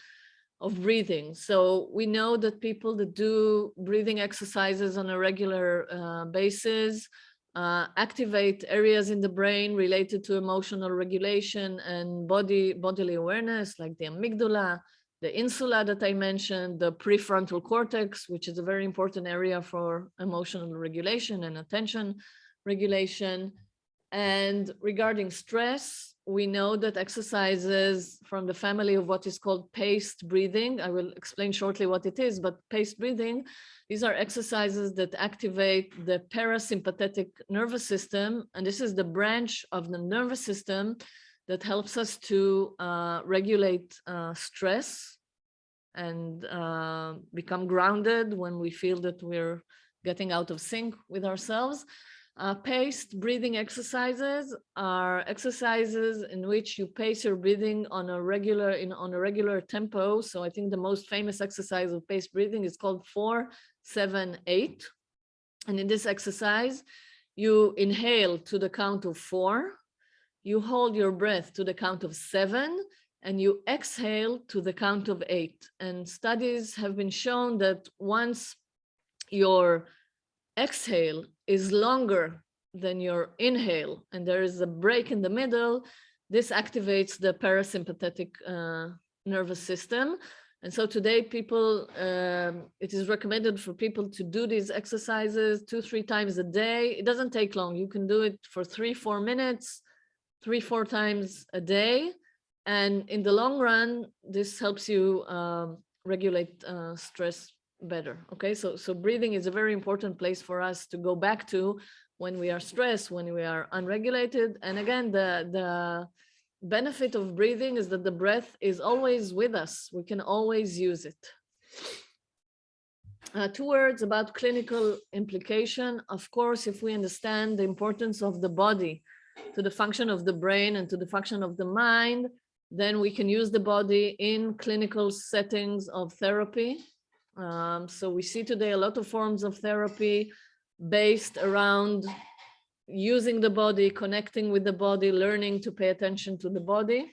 of breathing. So we know that people that do breathing exercises on a regular uh, basis uh, activate areas in the brain related to emotional regulation and body bodily awareness like the amygdala, the insula that I mentioned, the prefrontal cortex, which is a very important area for emotional regulation and attention regulation. And regarding stress, we know that exercises from the family of what is called paced breathing, I will explain shortly what it is, but paced breathing, these are exercises that activate the parasympathetic nervous system. And this is the branch of the nervous system that helps us to uh, regulate uh, stress and uh, become grounded when we feel that we're getting out of sync with ourselves. Uh, paced breathing exercises are exercises in which you pace your breathing on a regular in on a regular tempo. So I think the most famous exercise of paced breathing is called four, seven, eight. And in this exercise, you inhale to the count of four, you hold your breath to the count of seven and you exhale to the count of eight. And studies have been shown that once your exhale is longer than your inhale and there is a break in the middle, this activates the parasympathetic uh, nervous system. And so today people, um, it is recommended for people to do these exercises two, three times a day. It doesn't take long. You can do it for three, four minutes three, four times a day. And in the long run, this helps you um, regulate uh, stress better. Okay, so, so breathing is a very important place for us to go back to when we are stressed, when we are unregulated. And again, the, the benefit of breathing is that the breath is always with us. We can always use it. Uh, two words about clinical implication. Of course, if we understand the importance of the body to the function of the brain and to the function of the mind, then we can use the body in clinical settings of therapy. Um, so we see today a lot of forms of therapy based around using the body, connecting with the body, learning to pay attention to the body.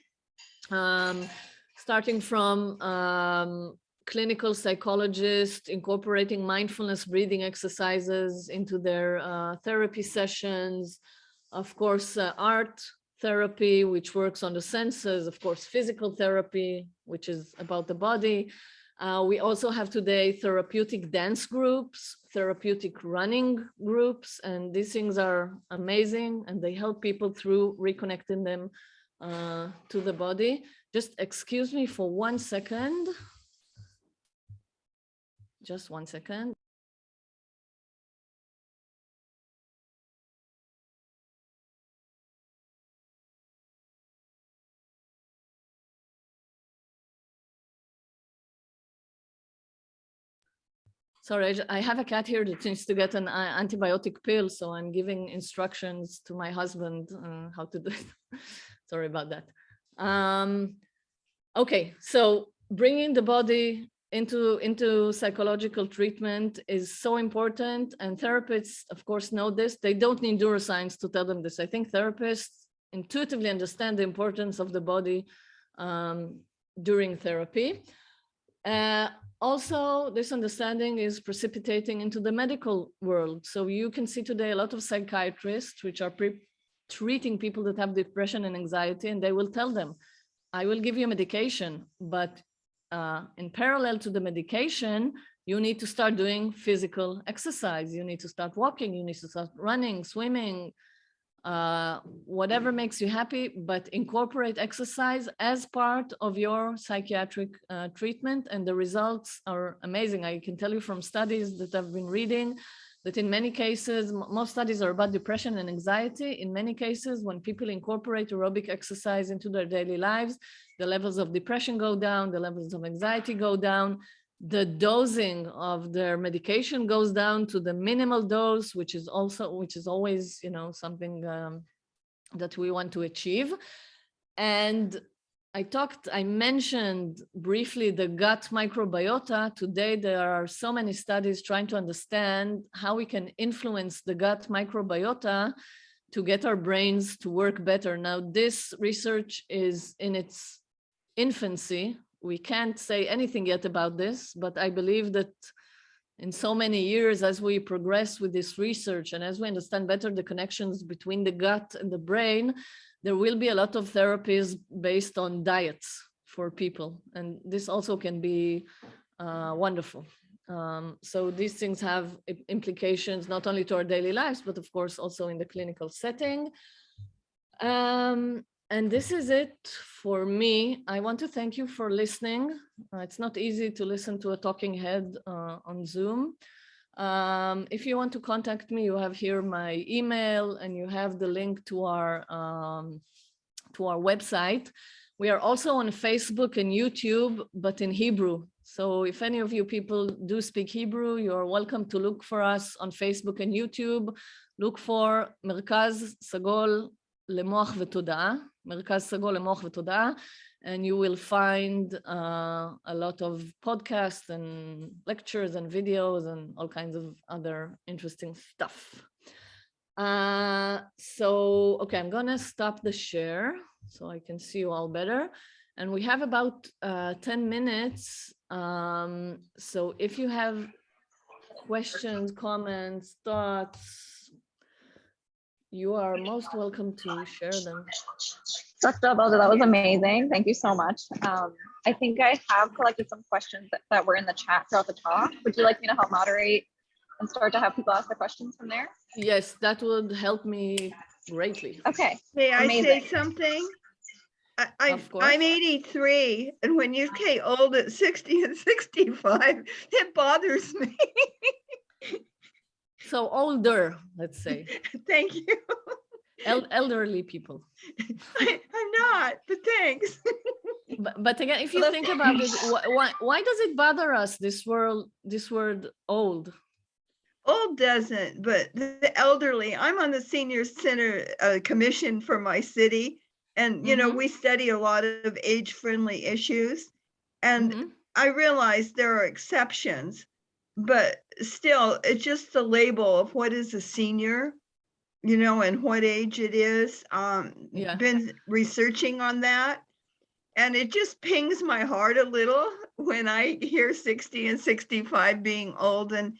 Um, starting from um, clinical psychologists incorporating mindfulness breathing exercises into their uh, therapy sessions, of course, uh, art therapy, which works on the senses, of course, physical therapy, which is about the body. Uh, we also have today therapeutic dance groups, therapeutic running groups, and these things are amazing and they help people through reconnecting them uh, to the body. Just excuse me for one second. Just one second. Sorry, I have a cat here that needs to get an uh, antibiotic pill, so I'm giving instructions to my husband uh, how to do it. Sorry about that. Um, okay, so bringing the body into into psychological treatment is so important, and therapists, of course, know this. They don't need neuroscience to tell them this. I think therapists intuitively understand the importance of the body um, during therapy. Uh, also, this understanding is precipitating into the medical world. So you can see today a lot of psychiatrists which are treating people that have depression and anxiety, and they will tell them, I will give you medication, but uh, in parallel to the medication, you need to start doing physical exercise. You need to start walking, you need to start running, swimming, uh, whatever makes you happy, but incorporate exercise as part of your psychiatric uh, treatment. And the results are amazing. I can tell you from studies that I've been reading that in many cases, most studies are about depression and anxiety. In many cases, when people incorporate aerobic exercise into their daily lives, the levels of depression go down, the levels of anxiety go down, the dosing of their medication goes down to the minimal dose, which is also, which is always, you know, something um, that we want to achieve. And I talked, I mentioned briefly the gut microbiota. Today, there are so many studies trying to understand how we can influence the gut microbiota to get our brains to work better. Now, this research is in its infancy. We can't say anything yet about this, but I believe that in so many years, as we progress with this research and as we understand better the connections between the gut and the brain, there will be a lot of therapies based on diets for people. And this also can be uh, wonderful. Um, so these things have implications not only to our daily lives, but of course also in the clinical setting. Um, and this is it for me. I want to thank you for listening. Uh, it's not easy to listen to a talking head uh, on Zoom. Um, if you want to contact me, you have here my email and you have the link to our um, to our website. We are also on Facebook and YouTube, but in Hebrew. So if any of you people do speak Hebrew, you're welcome to look for us on Facebook and YouTube. Look for Merkaz Sagol Lemoach Vetoda'a, מרכז סגול למוח ותודעה, and you will find uh, a lot of podcasts and lectures and videos and all kinds of other interesting stuff. Uh, so, okay, I'm gonna stop the share so I can see you all better. And we have about uh, 10 minutes. Um, so if you have questions, comments, thoughts, you are most welcome to share them. Dr. Albelda, that was amazing. Thank you so much. Um, I think I have collected some questions that, that were in the chat throughout the talk. Would you like me to help moderate and start to have people ask their questions from there? Yes, that would help me greatly. Okay, May I say Amazing. something? I, I, Of course. I'm eighty-three, and when you say old at sixty and sixty-five, it bothers me. So older, let's say, Thank you. el- elderly people. I- I'm not, but thanks. But, but again, if you think about it, why, why, does it bother us, this world, this word old? Old doesn't, but the elderly, I'm on the senior center uh, commission for my city. And, you know, Mhm. we study a lot of age-friendly issues. And Mhm. I realize there are exceptions, but still, it's just the label of what is a senior, you know, and what age it is. Um, Yeah. been researching on that. And it just pings my heart a little when I hear 60 and 65 being old and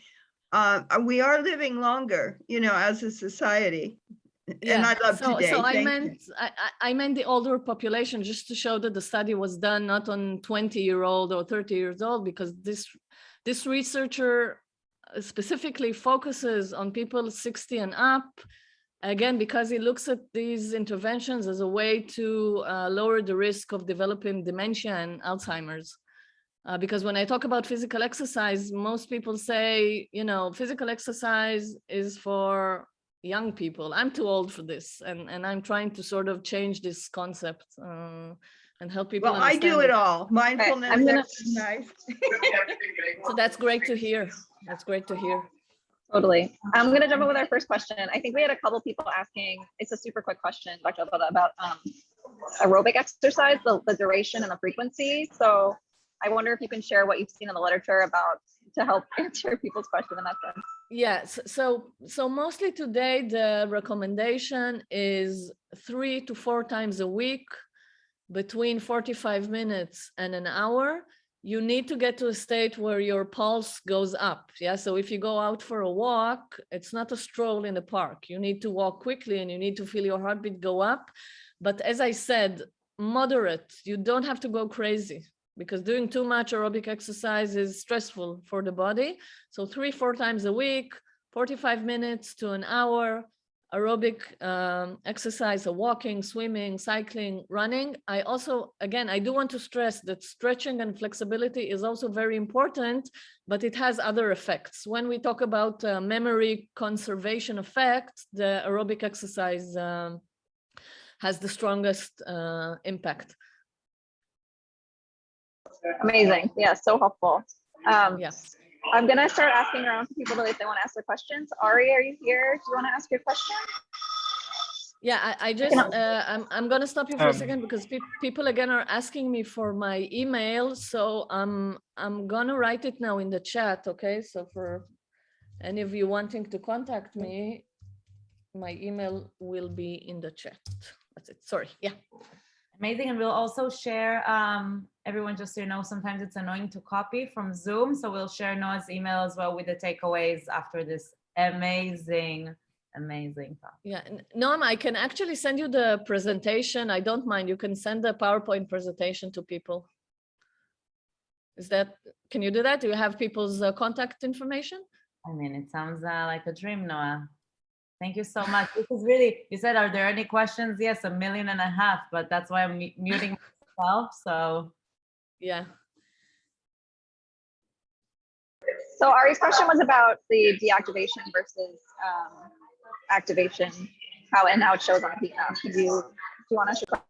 uh, we are living longer, you know, as a society. And Yeah, I love so, today. So I Thank meant, I I meant the older population, just to show that the study was done not on 20 year old or 30 years old, because this, this researcher uh, specifically focuses on people 60 and up. Again, because he looks at these interventions as a way to uh, lower the risk of developing dementia and Alzheimer's. Uh, because when I talk about physical exercise, most people say, you know, physical exercise is for young people. I'm too old for this, and and I'm trying to sort of change this concept uh, and help people. Well, I do understand it all. Mindfulness, I'm gonna- exercise. So that's great to hear. That's great to hear. totally. I'm gonna jump in with our first question. I think we had a couple people asking, it's a super quick question, Dr. Albelda, about um, aerobic exercise, the, the duration and the frequency. So I wonder if you can share what you've seen in the literature about to help answer people's question in that sense. Yes. So so mostly today the recommendation is three to four times a week, between 45 minutes and an hour. You need to get to a state where your pulse goes up. Yeah. So if you go out for a walk, it's not a stroll in the park. You need to walk quickly and you need to feel your heartbeat go up. But as I said, moderate. You don't have to go crazy because doing too much aerobic exercise is stressful for the body. So three, four times a week, 45 minutes to an hour. Aerobic um, exercise, so walking, swimming, cycling, running. I also, again, I do want to stress that stretching and flexibility is also very important, but it has other effects. When we talk about uh, memory conservation effect, the aerobic exercise um, has the strongest uh, impact. Amazing. Yeah, so helpful. Um, Yes. I'm gonna start asking around to people if they want to ask their questions. Ari, are you here? Do you want to ask your question? Yeah, I, I just, uh, I'm, I'm gonna stop you for a Um, second because peop people again are asking me for my email. So I'm, I'm gonna write it now in the chat, okay? So for any of you wanting to contact me, my email will be in the chat. That's it. Sorry. Yeah. Amazing. And we'll also share, um, everyone, just so you know, sometimes it's annoying to copy from Zoom. So we'll share Noa's email as well with the takeaways after this amazing, amazing talk. Yeah, Noam, I can actually send you the presentation. I don't mind. You can send the PowerPoint presentation to people. Is that, can you do that? Do you have people's uh, contact information? I mean, it sounds uh, like a dream, Noah. Thank you so much. This is really, you said, are there any questions? Yes, a million and a half, but that's why I'm muting myself. So Yeah. So Ari's question was about the deactivation versus um, activation, how and how it shows on a heat map. Do you, do you want to?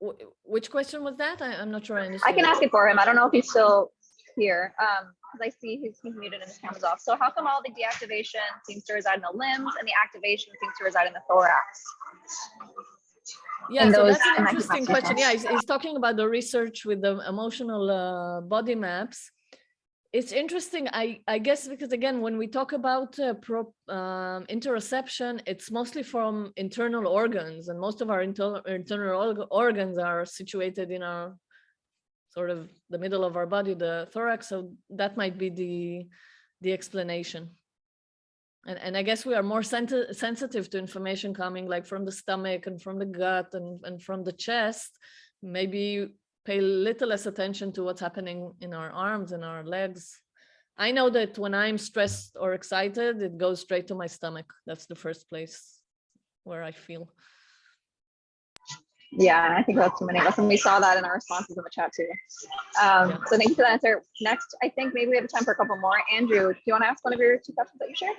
Wh- Which question was that? I, I'm not sure I I can ask it for him. I don't know if he's still here. Um, because I see he's, he's muted and his camera's off. So how come all the deactivation seems to reside in the limbs and the activation seems to reside in the thorax? Yeah, and so those- that's an interesting question. Yeah, he's, he's talking about the research with the emotional uh, body maps. It's interesting, I, I guess, because again, when we talk about uh, pro, um, interoception, it's mostly from internal organs and most of our internal, internal organs are situated in our sort of the middle of our body, the thorax. So that might be the, the explanation. And, and I guess we are more senti- sensitive to information coming like from the stomach and from the gut and, and from the chest. Maybe pay a little less attention to what's happening in our arms and our legs. I know that when I'm stressed or excited, it goes straight to my stomach. That's the first place where I feel. Yeah, and I think that's too many of us, and we saw that in our responses in the chat too. Um, so thank you for that answer. Next, I think maybe we have time for a couple more. Andrew, do you want to ask one of your two questions that you shared?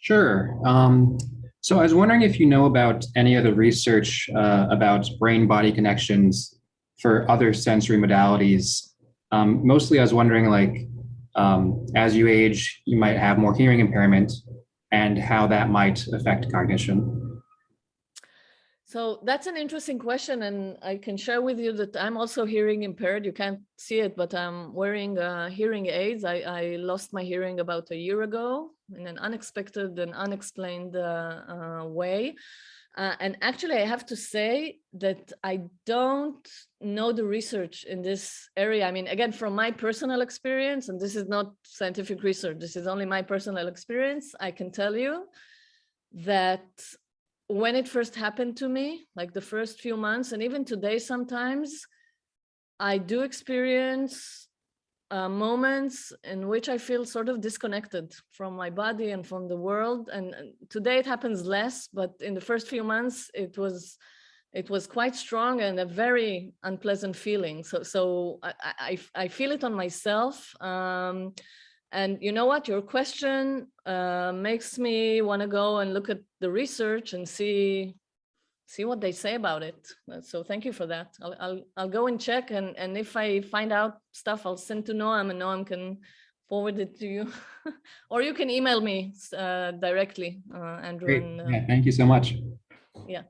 Sure. Um, so I was wondering if you know about any other research uh, about brain-body connections for other sensory modalities. Um, mostly I was wondering like, um, as you age, you might have more hearing impairment and how that might affect cognition. So that's an interesting question, and I can share with you that I'm also hearing impaired. You can't see it, but I'm wearing uh, hearing aids. I, I lost my hearing about a year ago in an unexpected and unexplained uh, uh, way. Uh, and actually, I have to say that I don't know the research in this area. I mean, again, from my personal experience, and this is not scientific research, this is only my personal experience, I can tell you that when it first happened to me, like the first few months, and even today sometimes, I do experience uh, moments in which I feel sort of disconnected from my body and from the world. And and today it happens less, but in the first few months, it was it was quite strong and a very unpleasant feeling. So so I I, I- feel it on myself. Um, and you know what? Your question uh, makes me want to go and look at the research and see see what they say about it. Uh, So thank you for that. I'll I'll, I'll go and check, and and if I find out stuff, I'll send to Noam, and Noam can forward it to you, or you can email me uh, directly, uh, Andrew. Great. And, uh, Yeah, thank you so much. Yeah.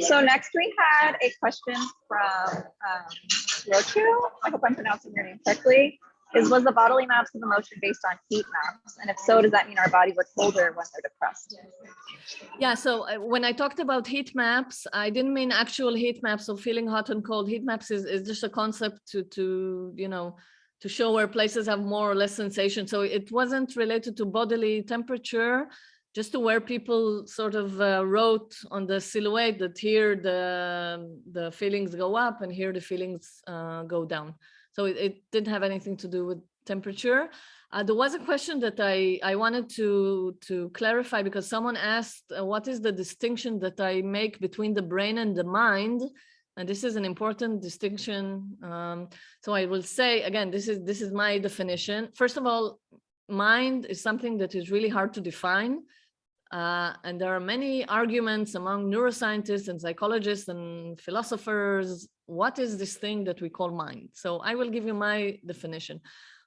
So next we had a question from um, Rochu. I hope I'm pronouncing your name correctly. Is was the bodily maps of emotion based on heat maps? And if so, does that mean our bodies are colder when they're depressed? Yeah, so uh, when I talked about heat maps, I didn't mean actual heat maps of feeling hot and cold. Heat maps is, is just a concept to, to, you know, to show where places have more or less sensation. So it wasn't related to bodily temperature, just to where people sort of uh, wrote on the silhouette that here the, the feelings go up and here the feelings uh, go down. So it, it didn't have anything to do with temperature. Uh, there was a question that I, I wanted to, to clarify because someone asked, uh, what is the distinction that I make between the brain and the mind? And this is an important distinction. Um, so I will say, again, this is, this is my definition. First of all, mind is something that is really hard to define. Uh, and there are many arguments among neuroscientists and psychologists and philosophers. What is this thing that we call mind? So I will give you my definition.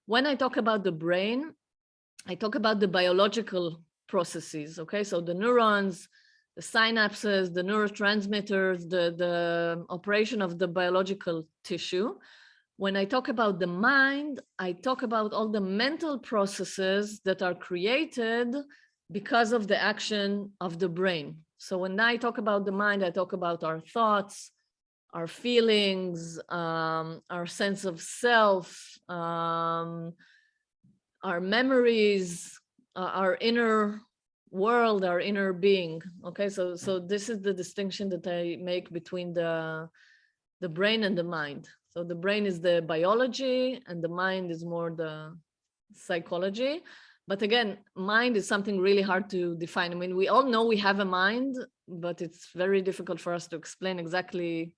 When I talk about the brain, I talk about the biological processes. Okay, so the neurons, the synapses, the neurotransmitters, the, the operation of the biological tissue. When I talk about the mind, I talk about all the mental processes that are created because of the action of the brain. So when I talk about the mind, I talk about our thoughts, our feelings, um, our sense of self, um, our memories, uh, our inner world, our inner being. Okay, so so this is the distinction that I make between the the brain and the mind. So the brain is the biology and the mind is more the psychology. But again, mind is something really hard to define. I mean, we all know we have a mind, but it's very difficult for us to explain exactly.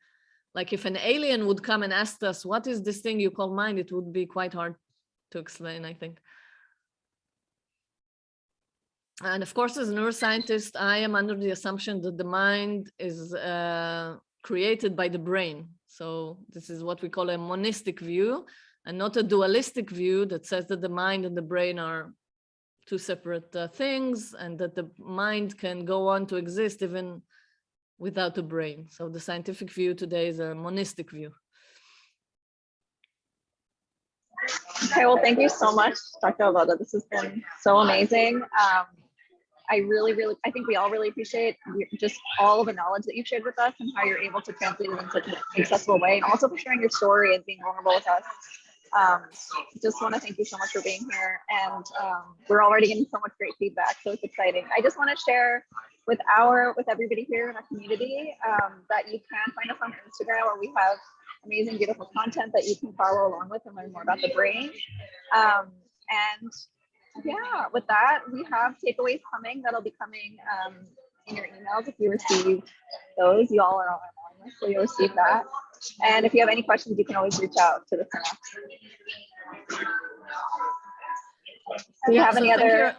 Like if an alien would come and ask us, what is this thing you call mind? It would be quite hard to explain, I think. And of course, as a neuroscientist, I am under the assumption that the mind is uh, created by the brain. So this is what we call a monistic view and not a dualistic view that says that the mind and the brain are two separate uh, things and that the mind can go on to exist even without a brain. So the scientific view today is a monistic view. Okay, well, thank you so much, Dr. Avoda. This has been so amazing. Um, I really, really, I think we all really appreciate just all of the knowledge that you've shared with us and how you're able to translate it in such an accessible way, and also for sharing your story and being vulnerable with us. Um, just want to thank you so much for being here, and um, we're already getting so much great feedback, so it's exciting. I just want to share with our, with everybody here in our community um, that you can find us on Instagram, where we have amazing, beautiful content that you can follow along with and learn more about the brain. Um, and yeah, with that, we have takeaways coming that'll be coming um, in your emails if you receive those. You all are on our mailing list, so you'll receive that. And if you have any questions, you can always reach out to the Synapse. Do you have So any other?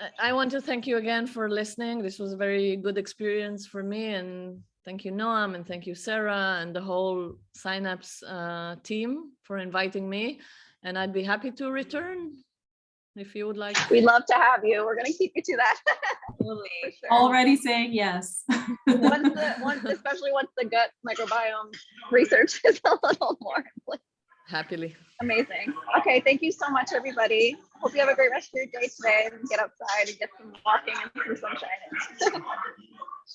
I- I want to thank you again for listening. This was a very good experience for me and thank you Noam and thank you Sarah and the whole Synapse uh, team for inviting me. And I'd be happy to return if you would like. We'd love to have you. We're going to keep you to that. Absolutely. sure. Already saying yes. once the, once, especially once the gut microbiome research is a little more like, Happily. amazing. Okay, thank you so much, everybody. Hope you have a great rest of your day today and get outside and get some walking and some sunshine.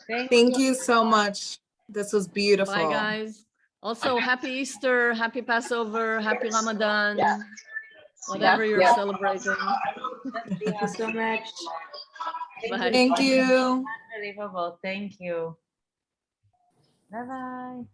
Thank Thank you so much. This was beautiful. Bye, guys. Also, happy Easter, happy Passover, happy Ramadan, Yeah. whatever Yeah, you're yeah. celebrating. Thank you so much. Bye. Thank you. Unbelievable. Thank you. Bye-bye.